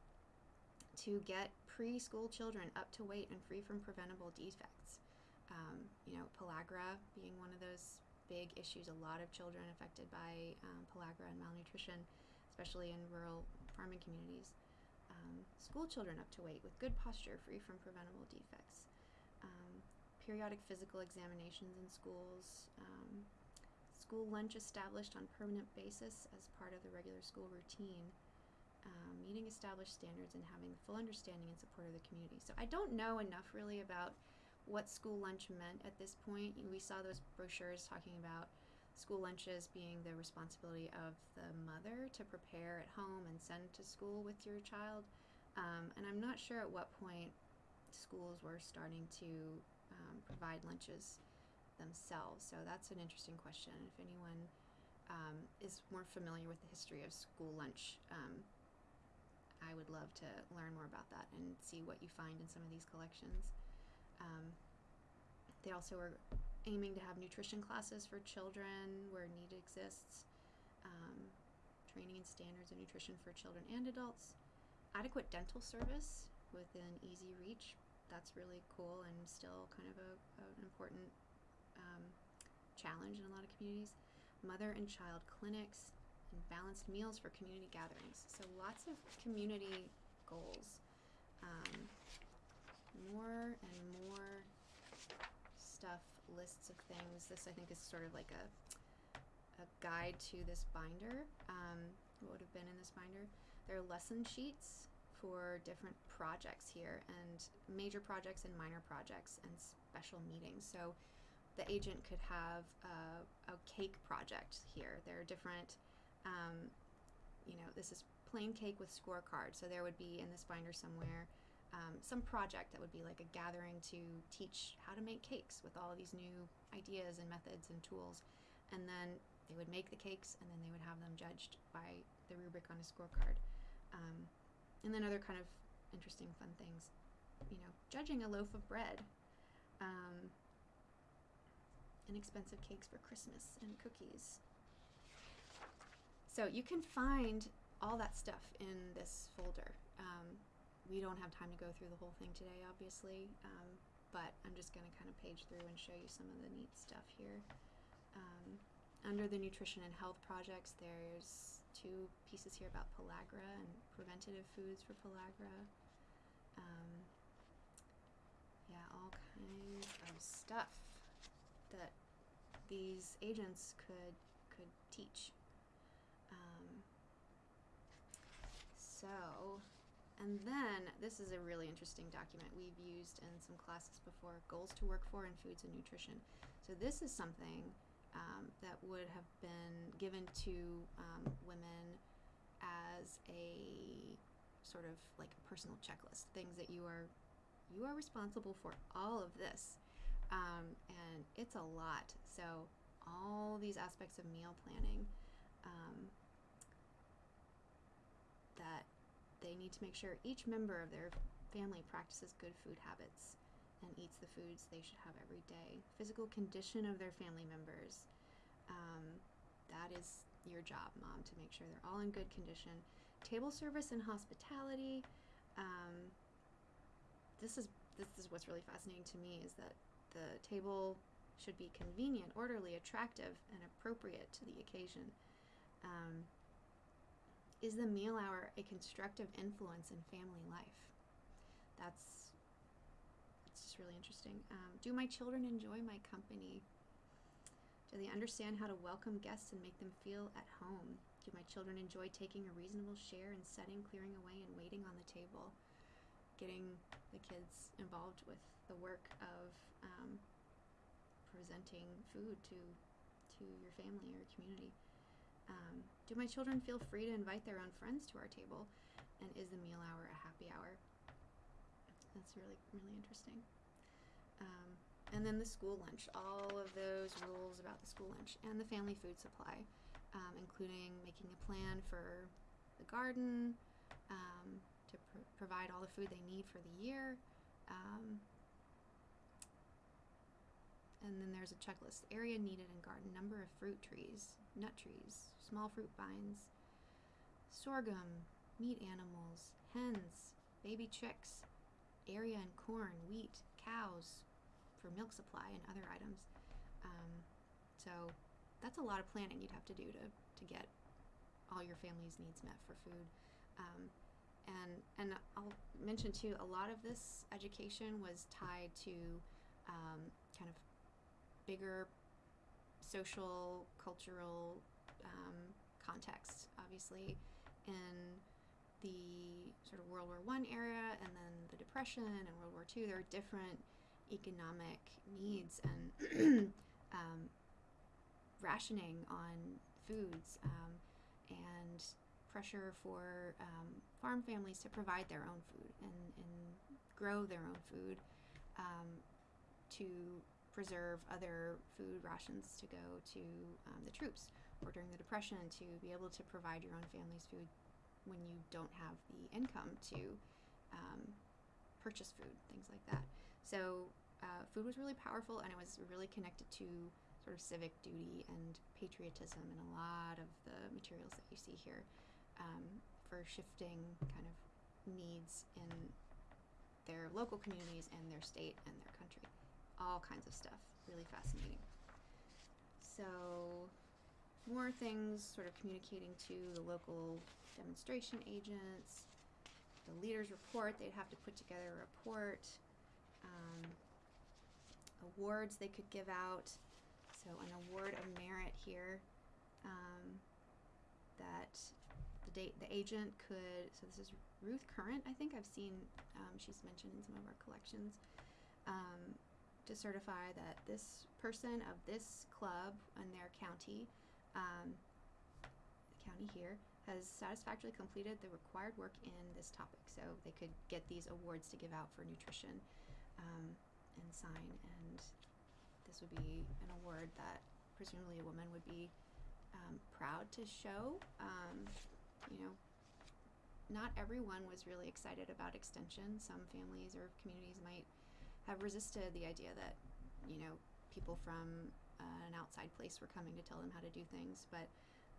Speaker 1: to get preschool children up to weight and free from preventable defects. Um, you know, pellagra being one of those big issues. A lot of children affected by um, pellagra and malnutrition, especially in rural farming communities. Um, school children up to weight with good posture, free from preventable defects. Um, periodic physical examinations in schools, um, school lunch established on permanent basis as part of the regular school routine, um, meeting established standards and having full understanding and support of the community. So I don't know enough really about what school lunch meant at this point. We saw those brochures talking about school lunches being the responsibility of the mother to prepare at home and send to school with your child. Um, and I'm not sure at what point schools were starting to um, provide lunches themselves. So that's an interesting question. If anyone um, is more familiar with the history of school lunch, um, I would love to learn more about that and see what you find in some of these collections. Um, they also are aiming to have nutrition classes for children where need exists, um, training and standards of nutrition for children and adults, adequate dental service within easy reach that's really cool and still kind of a, an important um, challenge in a lot of communities. Mother and child clinics and balanced meals for community gatherings. So lots of community goals. Um, more and more stuff, lists of things. This I think is sort of like a a guide to this binder. Um, what would have been in this binder? There are lesson sheets for different projects here and major projects and minor projects and special meetings. So the agent could have a, a cake project here. There are different, um, you know, this is plain cake with scorecards. So there would be in this binder somewhere um, some project that would be like a gathering to teach how to make cakes with all these new ideas and methods and tools. And then they would make the cakes and then they would have them judged by the rubric on a scorecard. Um, and then other kind of interesting, fun things. You know, judging a loaf of bread, um, inexpensive cakes for Christmas, and cookies. So you can find all that stuff in this folder. Um, we don't have time to go through the whole thing today, obviously, um, but I'm just going to kind of page through and show you some of the neat stuff here. Um, under the nutrition and health projects, there's two pieces here about pellagra and preventative foods for pellagra. Um, yeah, all kinds of stuff that these agents could could teach. Um, so, and then this is a really interesting document we've used in some classes before: goals to work for in foods and nutrition. So this is something um, that would have been given to um, women as a sort of like a personal checklist, things that you are you are responsible for all of this, um, and it's a lot. So all these aspects of meal planning um, that they need to make sure each member of their family practices good food habits and eats the foods they should have every day. Physical condition of their family members. Um, that is your job, mom, to make sure they're all in good condition. Table service and hospitality. Um, this is this is what's really fascinating to me is that the table should be convenient, orderly, attractive, and appropriate to the occasion. Um, is the meal hour a constructive influence in family life? That's it's just really interesting. Um, do my children enjoy my company? Do they understand how to welcome guests and make them feel at home? Do my children enjoy taking a reasonable share in setting, clearing away, and waiting on the table? Getting the kids involved with the work of um, presenting food to to your family or community. Um, do my children feel free to invite their own friends to our table? And is the meal hour a happy hour? That's really, really interesting. Um, and then the school lunch, all of those rules about the school lunch and the family food supply, um, including making a plan for the garden um, to pr- provide all the food they need for the year. And then there's a checklist area needed in garden, number of fruit trees, nut trees, small fruit vines, sorghum, meat animals, hens, baby chicks, area in corn, wheat, cows for milk supply and other items. Um, so that's a lot of planning you'd have to do to, to get all your family's needs met for food. Um, and and I'll mention too, a lot of this education was tied to um, kind of bigger social, cultural um, context. Obviously, in the sort of World War One era, and then the Depression and World War Two, there are different economic needs and um, rationing on foods um, and pressure for um, farm families to provide their own food and, and grow their own food um, to preserve other food rations to go to um, the troops or during the depression to be able to provide your own family's food when you don't have the income to um, purchase food things like that. So uh, food was really powerful and it was really connected to sort of civic duty and patriotism and a lot of the materials that you see here um, for shifting kind of needs in their local communities and their state and their country all kinds of stuff. Really fascinating. So, more things sort of communicating to the local demonstration agents. The leaders report, they'd have to put together a report. Um, awards they could give out. So, an award of merit here um, that the date the agent could. So, this is Ruth Current, I think I've seen, um, she's mentioned in some of our collections. To certify that this person of this club in their county, um, county here, has satisfactorily completed the required work in this topic. So they could get these awards to give out for nutrition um, and sign. And this would be an award that presumably a woman would be um, proud to show. Um, you know, not everyone was really excited about extension. Some families or communities might have resisted the idea that you know people from uh, an outside place were coming to tell them how to do things, but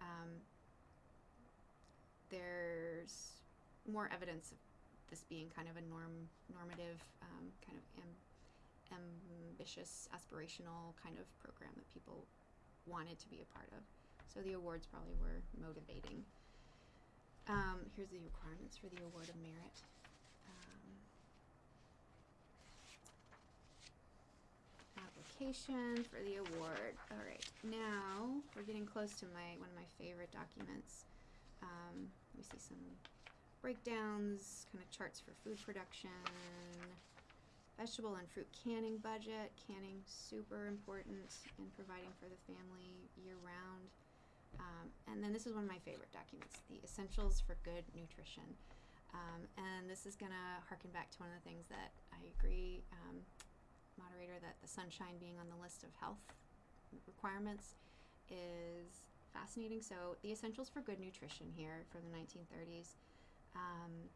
Speaker 1: um, there's more evidence of this being kind of a norm normative um, kind of am, ambitious aspirational kind of program that people wanted to be a part of. So the awards probably were motivating. Um, here's the requirements for the award of merit. Um, application for the award. All right, now we're getting close to my one of my favorite documents. Um, we see some breakdowns, kind of charts for food production, vegetable and fruit canning budget. Canning super important in providing for the family year round. Um, and then this is one of my favorite documents, the essentials for good nutrition. Um, and this is going to harken back to one of the things that I agree, um, moderator, that the sunshine being on the list of health requirements is fascinating. So the essentials for good nutrition here from the 1930s. Um,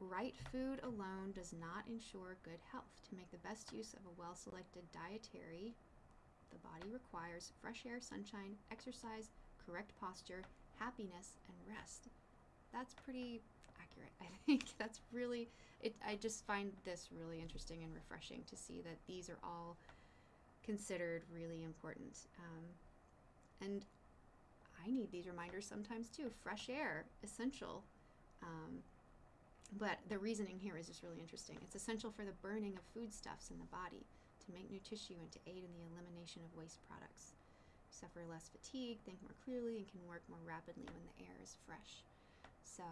Speaker 1: right food alone does not ensure good health. To make the best use of a well selected dietary, the body requires fresh air, sunshine, exercise, correct posture, happiness, and rest. That's pretty accurate, I think. That's really, it, I just find this really interesting and refreshing to see that these are all considered really important. Um, and I need these reminders sometimes too. Fresh air, essential. Um, but the reasoning here is just really interesting. It's essential for the burning of foodstuffs in the body, to make new tissue, and to aid in the elimination of waste products. You suffer less fatigue, think more clearly, and can work more rapidly when the air is fresh. So,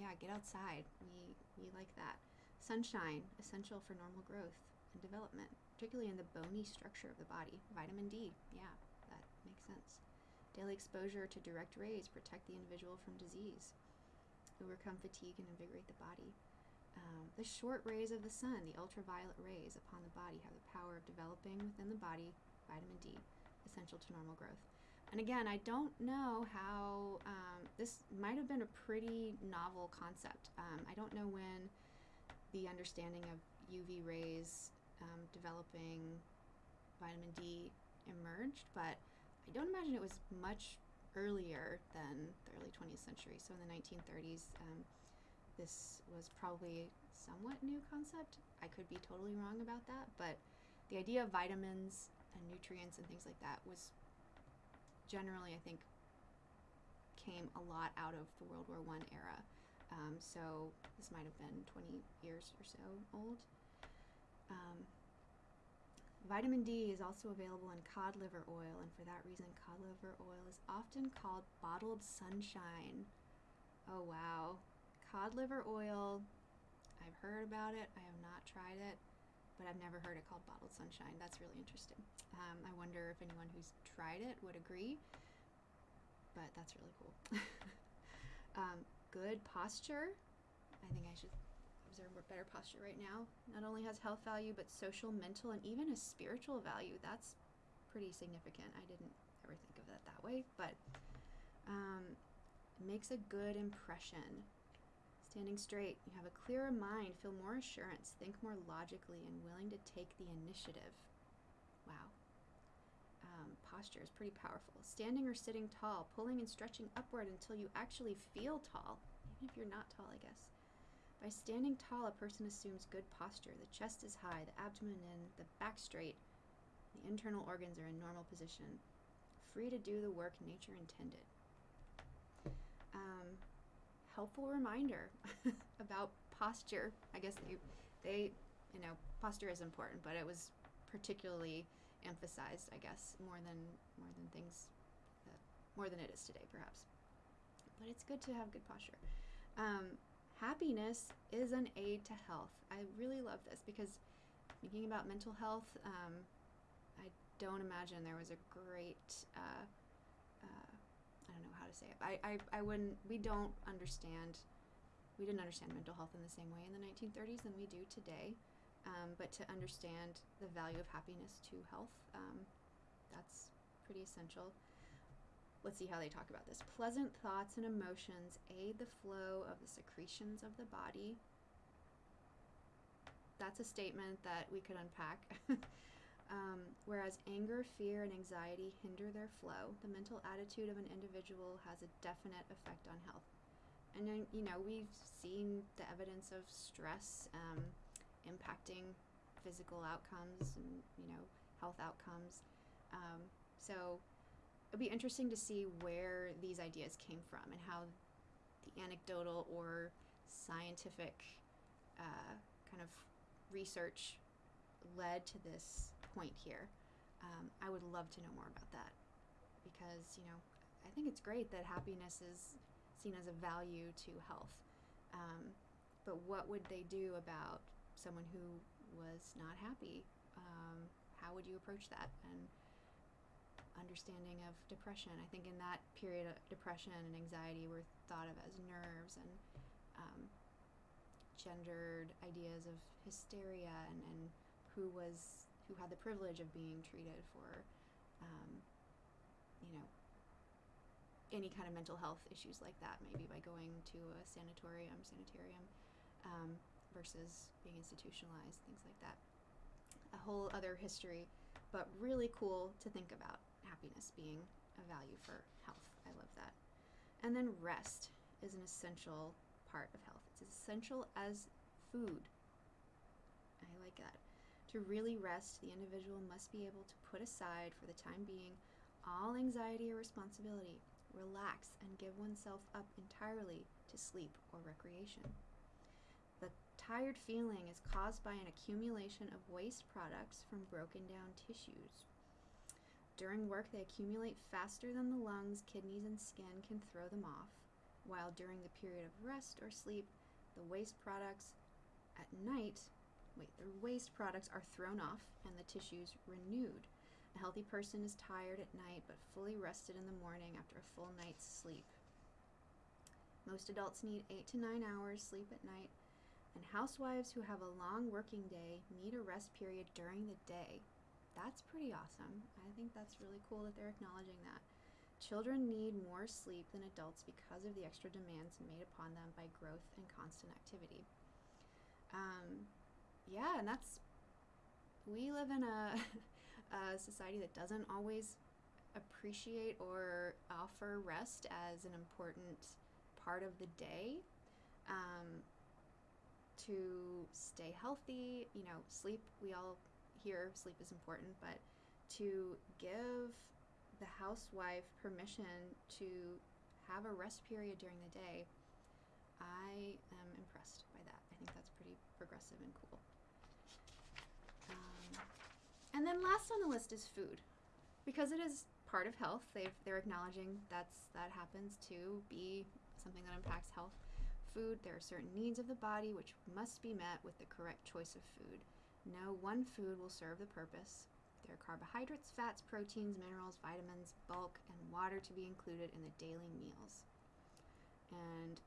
Speaker 1: yeah, get outside. We, we like that. Sunshine, essential for normal growth and development, particularly in the bony structure of the body. Vitamin D, yeah, that makes sense. Daily exposure to direct rays protect the individual from disease overcome fatigue and invigorate the body. Um, the short rays of the sun, the ultraviolet rays upon the body, have the power of developing within the body vitamin D, essential to normal growth. And again, I don't know how um, this might have been a pretty novel concept. Um, I don't know when the understanding of UV rays um, developing vitamin D emerged, but I don't imagine it was much earlier than the early 20th century. So in the 1930s, um, this was probably somewhat new concept. I could be totally wrong about that, but the idea of vitamins and nutrients and things like that was generally, I think, came a lot out of the World War One era. Um, so this might have been 20 years or so old. Um, Vitamin D is also available in cod liver oil, and for that reason, cod liver oil is often called bottled sunshine. Oh wow. Cod liver oil, I've heard about it, I have not tried it, but I've never heard it called bottled sunshine. That's really interesting. Um, I wonder if anyone who's tried it would agree, but that's really cool. um, good posture. I think I should observe better posture right now. Not only has health value, but social, mental, and even a spiritual value. That's pretty significant. I didn't ever think of that that way, but um, makes a good impression. Standing straight, you have a clearer mind, feel more assurance, think more logically, and willing to take the initiative. Wow. Um, posture is pretty powerful. Standing or sitting tall, pulling and stretching upward until you actually feel tall, even if you're not tall, I guess. By standing tall, a person assumes good posture. The chest is high, the abdomen in, the back straight, the internal organs are in normal position, free to do the work nature intended. Um, helpful reminder about posture. I guess they, they, you know, posture is important, but it was particularly emphasized, I guess, more than more than things, that, more than it is today, perhaps. But it's good to have good posture. Um, happiness is an aid to health. I really love this because thinking about mental health, um, I don't imagine there was a great, uh, uh, I don't know how to say it. I, I, I wouldn't, we don't understand, we didn't understand mental health in the same way in the 1930s than we do today. Um, but to understand the value of happiness to health, um, that's pretty essential let's see how they talk about this. Pleasant thoughts and emotions aid the flow of the secretions of the body. That's a statement that we could unpack. um, whereas anger, fear, and anxiety hinder their flow, the mental attitude of an individual has a definite effect on health. And then, you know, we've seen the evidence of stress um, impacting physical outcomes and, you know, health outcomes. Um, So it'd be interesting to see where these ideas came from and how the anecdotal or scientific uh, kind of research led to this point here. Um, I would love to know more about that because, you know, I think it's great that happiness is seen as a value to health. Um, but what would they do about someone who was not happy? Um, how would you approach that? And understanding of depression. I think in that period, of depression and anxiety were thought of as nerves and um, gendered ideas of hysteria and, and who was who had the privilege of being treated for, um, you know, any kind of mental health issues like that, maybe by going to a sanatorium, sanitarium, um, versus being institutionalized, things like that. A whole other history, but really cool to think about happiness being a value for health. I love that. And then rest is an essential part of health. It's as essential as food. I like that. To really rest, the individual must be able to put aside for the time being all anxiety or responsibility, relax, and give oneself up entirely to sleep or recreation. The tired feeling is caused by an accumulation of waste products from broken down tissues. During work, they accumulate faster than the lungs, kidneys, and skin can throw them off, while during the period of rest or sleep, the waste products at night, wait, the waste products are thrown off and the tissues renewed. A healthy person is tired at night but fully rested in the morning after a full night's sleep. Most adults need 8 to 9 hours sleep at night, and housewives who have a long working day need a rest period during the day. That's pretty awesome. I think that's really cool that they're acknowledging that. Children need more sleep than adults because of the extra demands made upon them by growth and constant activity. Um, yeah, and that's, we live in a, a society that doesn't always appreciate or offer rest as an important part of the day um, to stay healthy. You know, sleep, we all hear sleep is important, but to give the housewife permission to have a rest period during the day, I am impressed by that. I think that's pretty progressive and cool. And then last on the list is food, because it is part of health. They've, they're acknowledging that's that happens to be something that impacts health. Food, there are certain needs of the body which must be met with the correct choice of food. No one food will serve the purpose. There are carbohydrates, fats, proteins, minerals, vitamins, bulk, and water to be included in the daily meals. And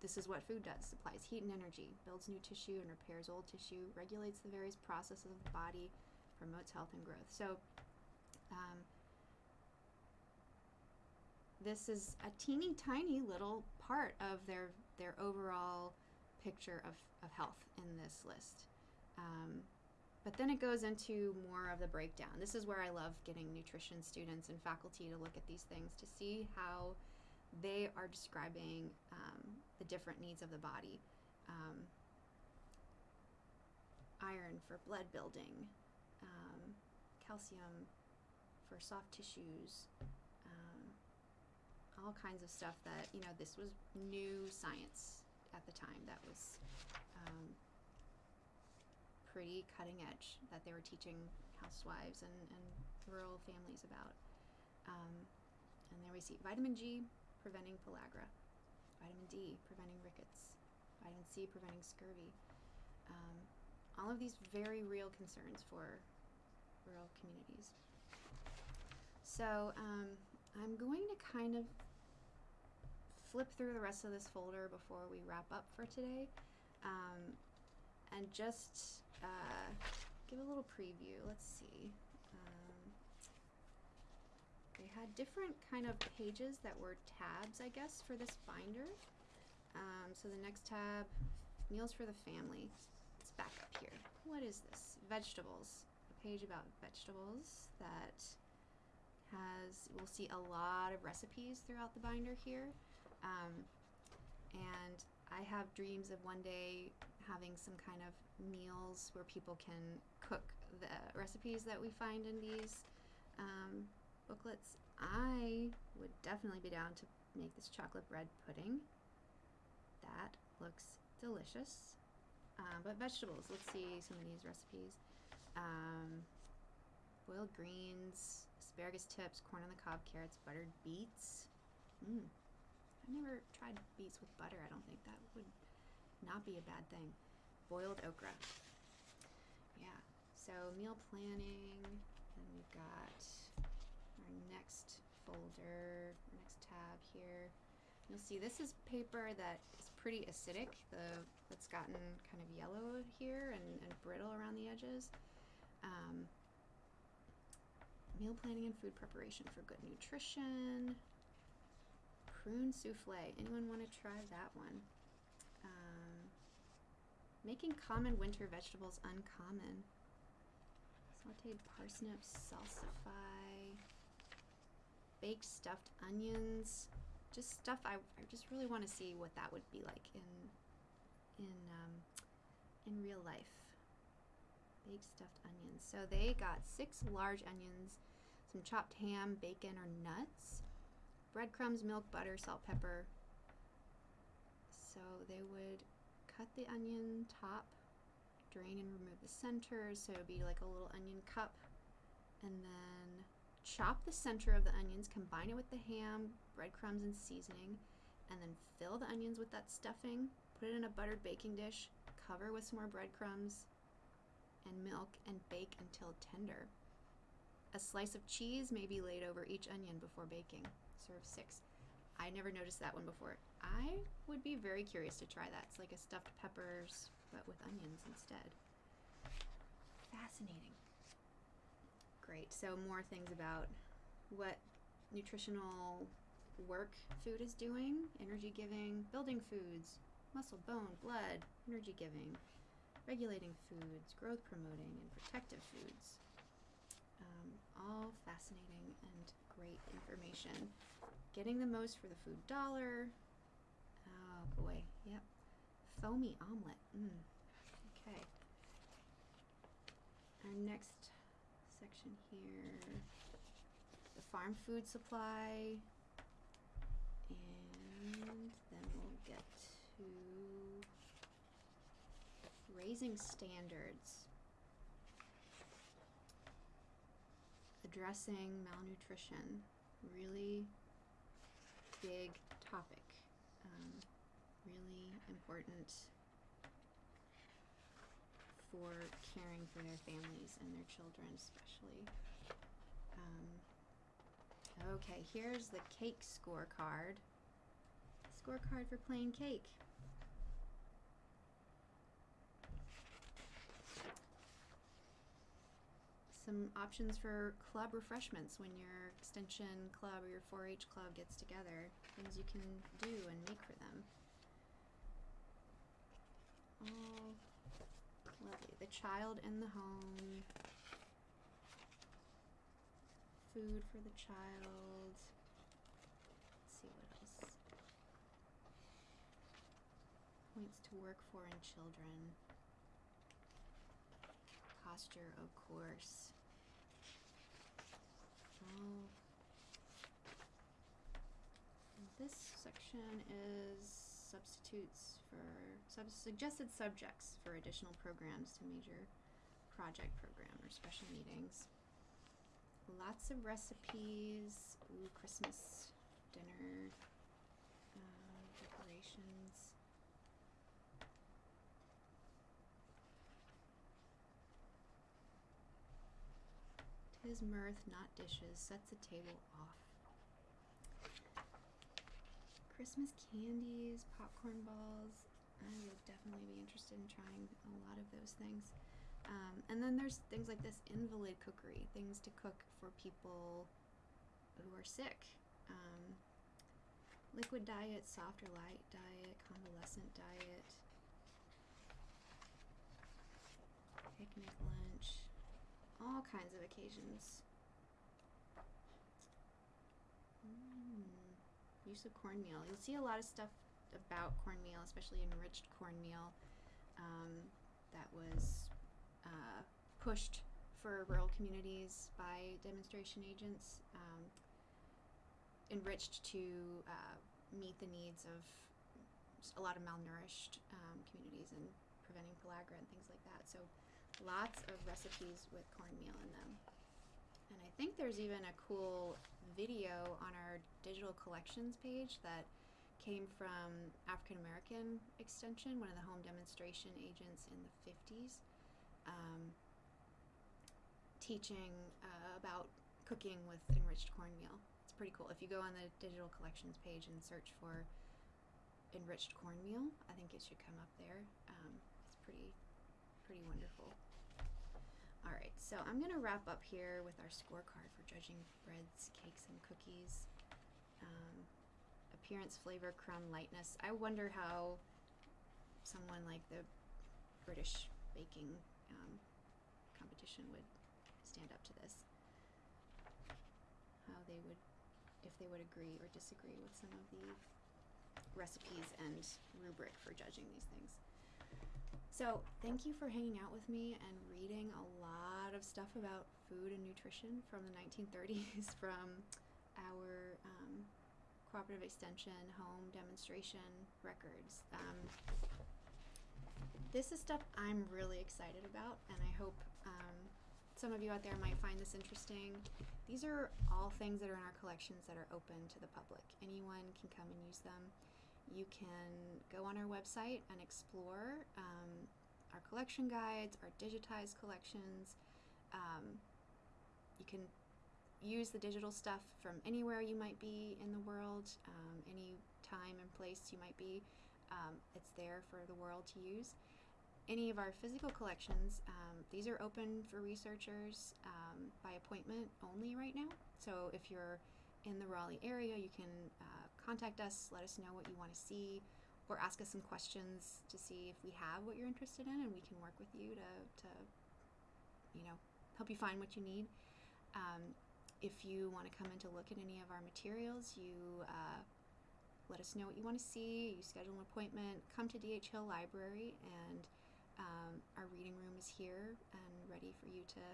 Speaker 1: this is what food does supplies heat and energy, builds new tissue and repairs old tissue, regulates the various processes of the body, promotes health and growth. So, um, this is a teeny tiny little part of their their overall picture of, of health in this list. Um, but then it goes into more of the breakdown. This is where I love getting nutrition students and faculty to look at these things to see how they are describing um, the different needs of the body. Um, iron for blood building, um, calcium for soft tissues, um, all kinds of stuff that, you know, this was new science at the time that was um, pretty cutting edge that they were teaching housewives and, and rural families about. Um, and there we see vitamin G preventing pellagra, vitamin D preventing rickets, vitamin C preventing scurvy. Um, all of these very real concerns for rural communities. So um, I'm going to kind of flip through the rest of this folder before we wrap up for today um, and just uh, give a little preview. Let's see. Um, they had different kind of pages that were tabs, I guess, for this binder. Um, so the next tab, meals for the family. Back up here. What is this? Vegetables. A page about vegetables that has, we'll see a lot of recipes throughout the binder here. Um, and I have dreams of one day having some kind of meals where people can cook the recipes that we find in these um, booklets. I would definitely be down to make this chocolate bread pudding. That looks delicious. Um, but vegetables, let's see some of these recipes. Um, boiled greens, asparagus tips, corn on the cob, carrots, buttered beets. Mmm. I've never tried beets with butter. I don't think that would not be a bad thing. Boiled okra. Yeah. So meal planning. Then we've got our next folder, our next tab here. You'll see this is paper that is pretty acidic. The that's gotten kind of yellow here and, and brittle around the edges. Um, meal planning and food preparation for good nutrition. Prune souffle. Anyone want to try that one? Um, making common winter vegetables uncommon. Sauteed parsnips, salsify, baked stuffed onions just stuff I, I just really want to see what that would be like in in um, in real life. Baked stuffed onions. So they got six large onions, some chopped ham, bacon or nuts, breadcrumbs, milk, butter, salt, pepper. So they would cut the onion top, drain and remove the center, so it would be like a little onion cup, and then Chop the center of the onions, combine it with the ham, breadcrumbs, and seasoning, and then fill the onions with that stuffing. Put it in a buttered baking dish, cover with some more breadcrumbs and milk, and bake until tender. A slice of cheese may be laid over each onion before baking. Serve six. I never noticed that one before. I would be very curious to try that. It's like a stuffed peppers, but with onions instead. Fascinating great. So more things about what nutritional work food is doing, energy giving, building foods, muscle, bone, blood, energy giving, regulating foods, growth promoting, and protective foods. Um, all fascinating and great information. Getting the most for the food dollar. Oh boy, yep. Foamy omelet. Mm. Okay. Our next section here. The farm food supply. And then we'll get to raising standards. Addressing malnutrition. Really big topic. Um, really important for caring for their families and their children, especially. Um, okay, here's the cake scorecard. Scorecard for playing cake. Some options for club refreshments when your extension club or your 4-H club gets together. Things you can do and make for them. All Lovely. The child in the home. Food for the child. Let's see what else. Points to work for in children. Posture, of course. Oh. This section is substitutes for sub suggested subjects for additional programs to major project program or special meetings. Lots of recipes, ooh, Christmas dinner, uh, decorations. Tis mirth, not dishes, sets the table off. Christmas candies, popcorn balls. I would definitely be interested in trying a lot of those things. Um, and then there's things like this invalid cookery, things to cook for people who are sick. Um, liquid diet, soft or light diet, convalescent diet, picnic lunch, all kinds of occasions. Use of cornmeal. You'll see a lot of stuff about cornmeal, especially enriched cornmeal, um, that was uh, pushed for rural communities by demonstration agents, um, enriched to uh, meet the needs of a lot of malnourished um, communities and preventing pellagra and things like that. So lots of recipes with cornmeal in them. And I think there's even a cool video on our digital collections page that came from African American Extension, one of the home demonstration agents in the 50s, um, teaching uh, about cooking with enriched cornmeal. It's pretty cool. If you go on the digital collections page and search for enriched cornmeal, I think it should come up there. Um, it's pretty, pretty wonderful. All right, so I'm gonna wrap up here with our scorecard for judging breads, cakes, and cookies. Um, appearance, flavor, crumb, lightness. I wonder how someone like the British baking um, competition would stand up to this. How they would, if they would agree or disagree with some of the recipes and rubric for judging these things. So, thank you for hanging out with me and reading a lot of stuff about food and nutrition from the 1930s from our um, cooperative extension home demonstration records. Um, this is stuff I'm really excited about, and I hope um, some of you out there might find this interesting. These are all things that are in our collections that are open to the public. Anyone can come and use them. You can go on our website and explore um, our collection guides, our digitized collections. Um, you can use the digital stuff from anywhere you might be in the world, um, any time and place you might be. Um, it's there for the world to use. Any of our physical collections, um, these are open for researchers um, by appointment only right now. So if you're in the Raleigh area, you can uh, contact us, let us know what you want to see, or ask us some questions to see if we have what you're interested in, and we can work with you to, to you know, help you find what you need. Um, if you want to come in to look at any of our materials, you uh, let us know what you want to see. You schedule an appointment. Come to DH Hill Library, and um, our reading room is here and ready for you to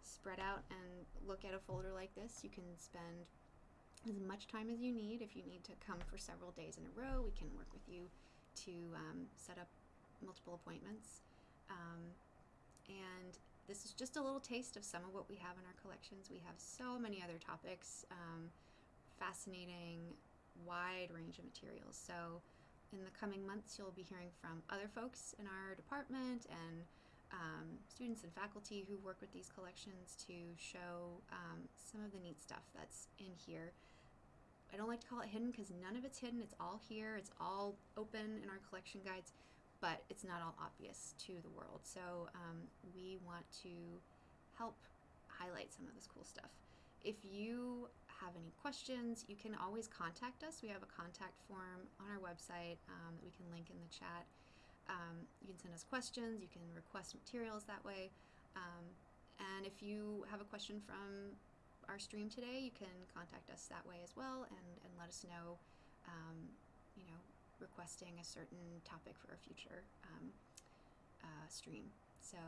Speaker 1: spread out and look at a folder like this. You can spend as much time as you need. If you need to come for several days in a row, we can work with you to um, set up multiple appointments. Um, and this is just a little taste of some of what we have in our collections. We have so many other topics, um, fascinating, wide range of materials. So, in the coming months, you'll be hearing from other folks in our department and um, students and faculty who work with these collections to show um, some of the neat stuff that's in here. I don't like to call it hidden because none of it's hidden. It's all here. It's all open in our collection guides, but it's not all obvious to the world. So um, we want to help highlight some of this cool stuff. If you have any questions, you can always contact us. We have a contact form on our website um, that we can link in the chat. Um, you can send us questions, you can request materials that way. Um, and if you have a question from our stream today, you can contact us that way as well and, and let us know, um, you know, requesting a certain topic for a future um, uh, stream. So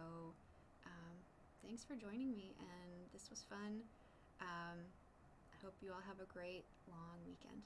Speaker 1: um, thanks for joining me, and this was fun. Um, I hope you all have a great long weekend.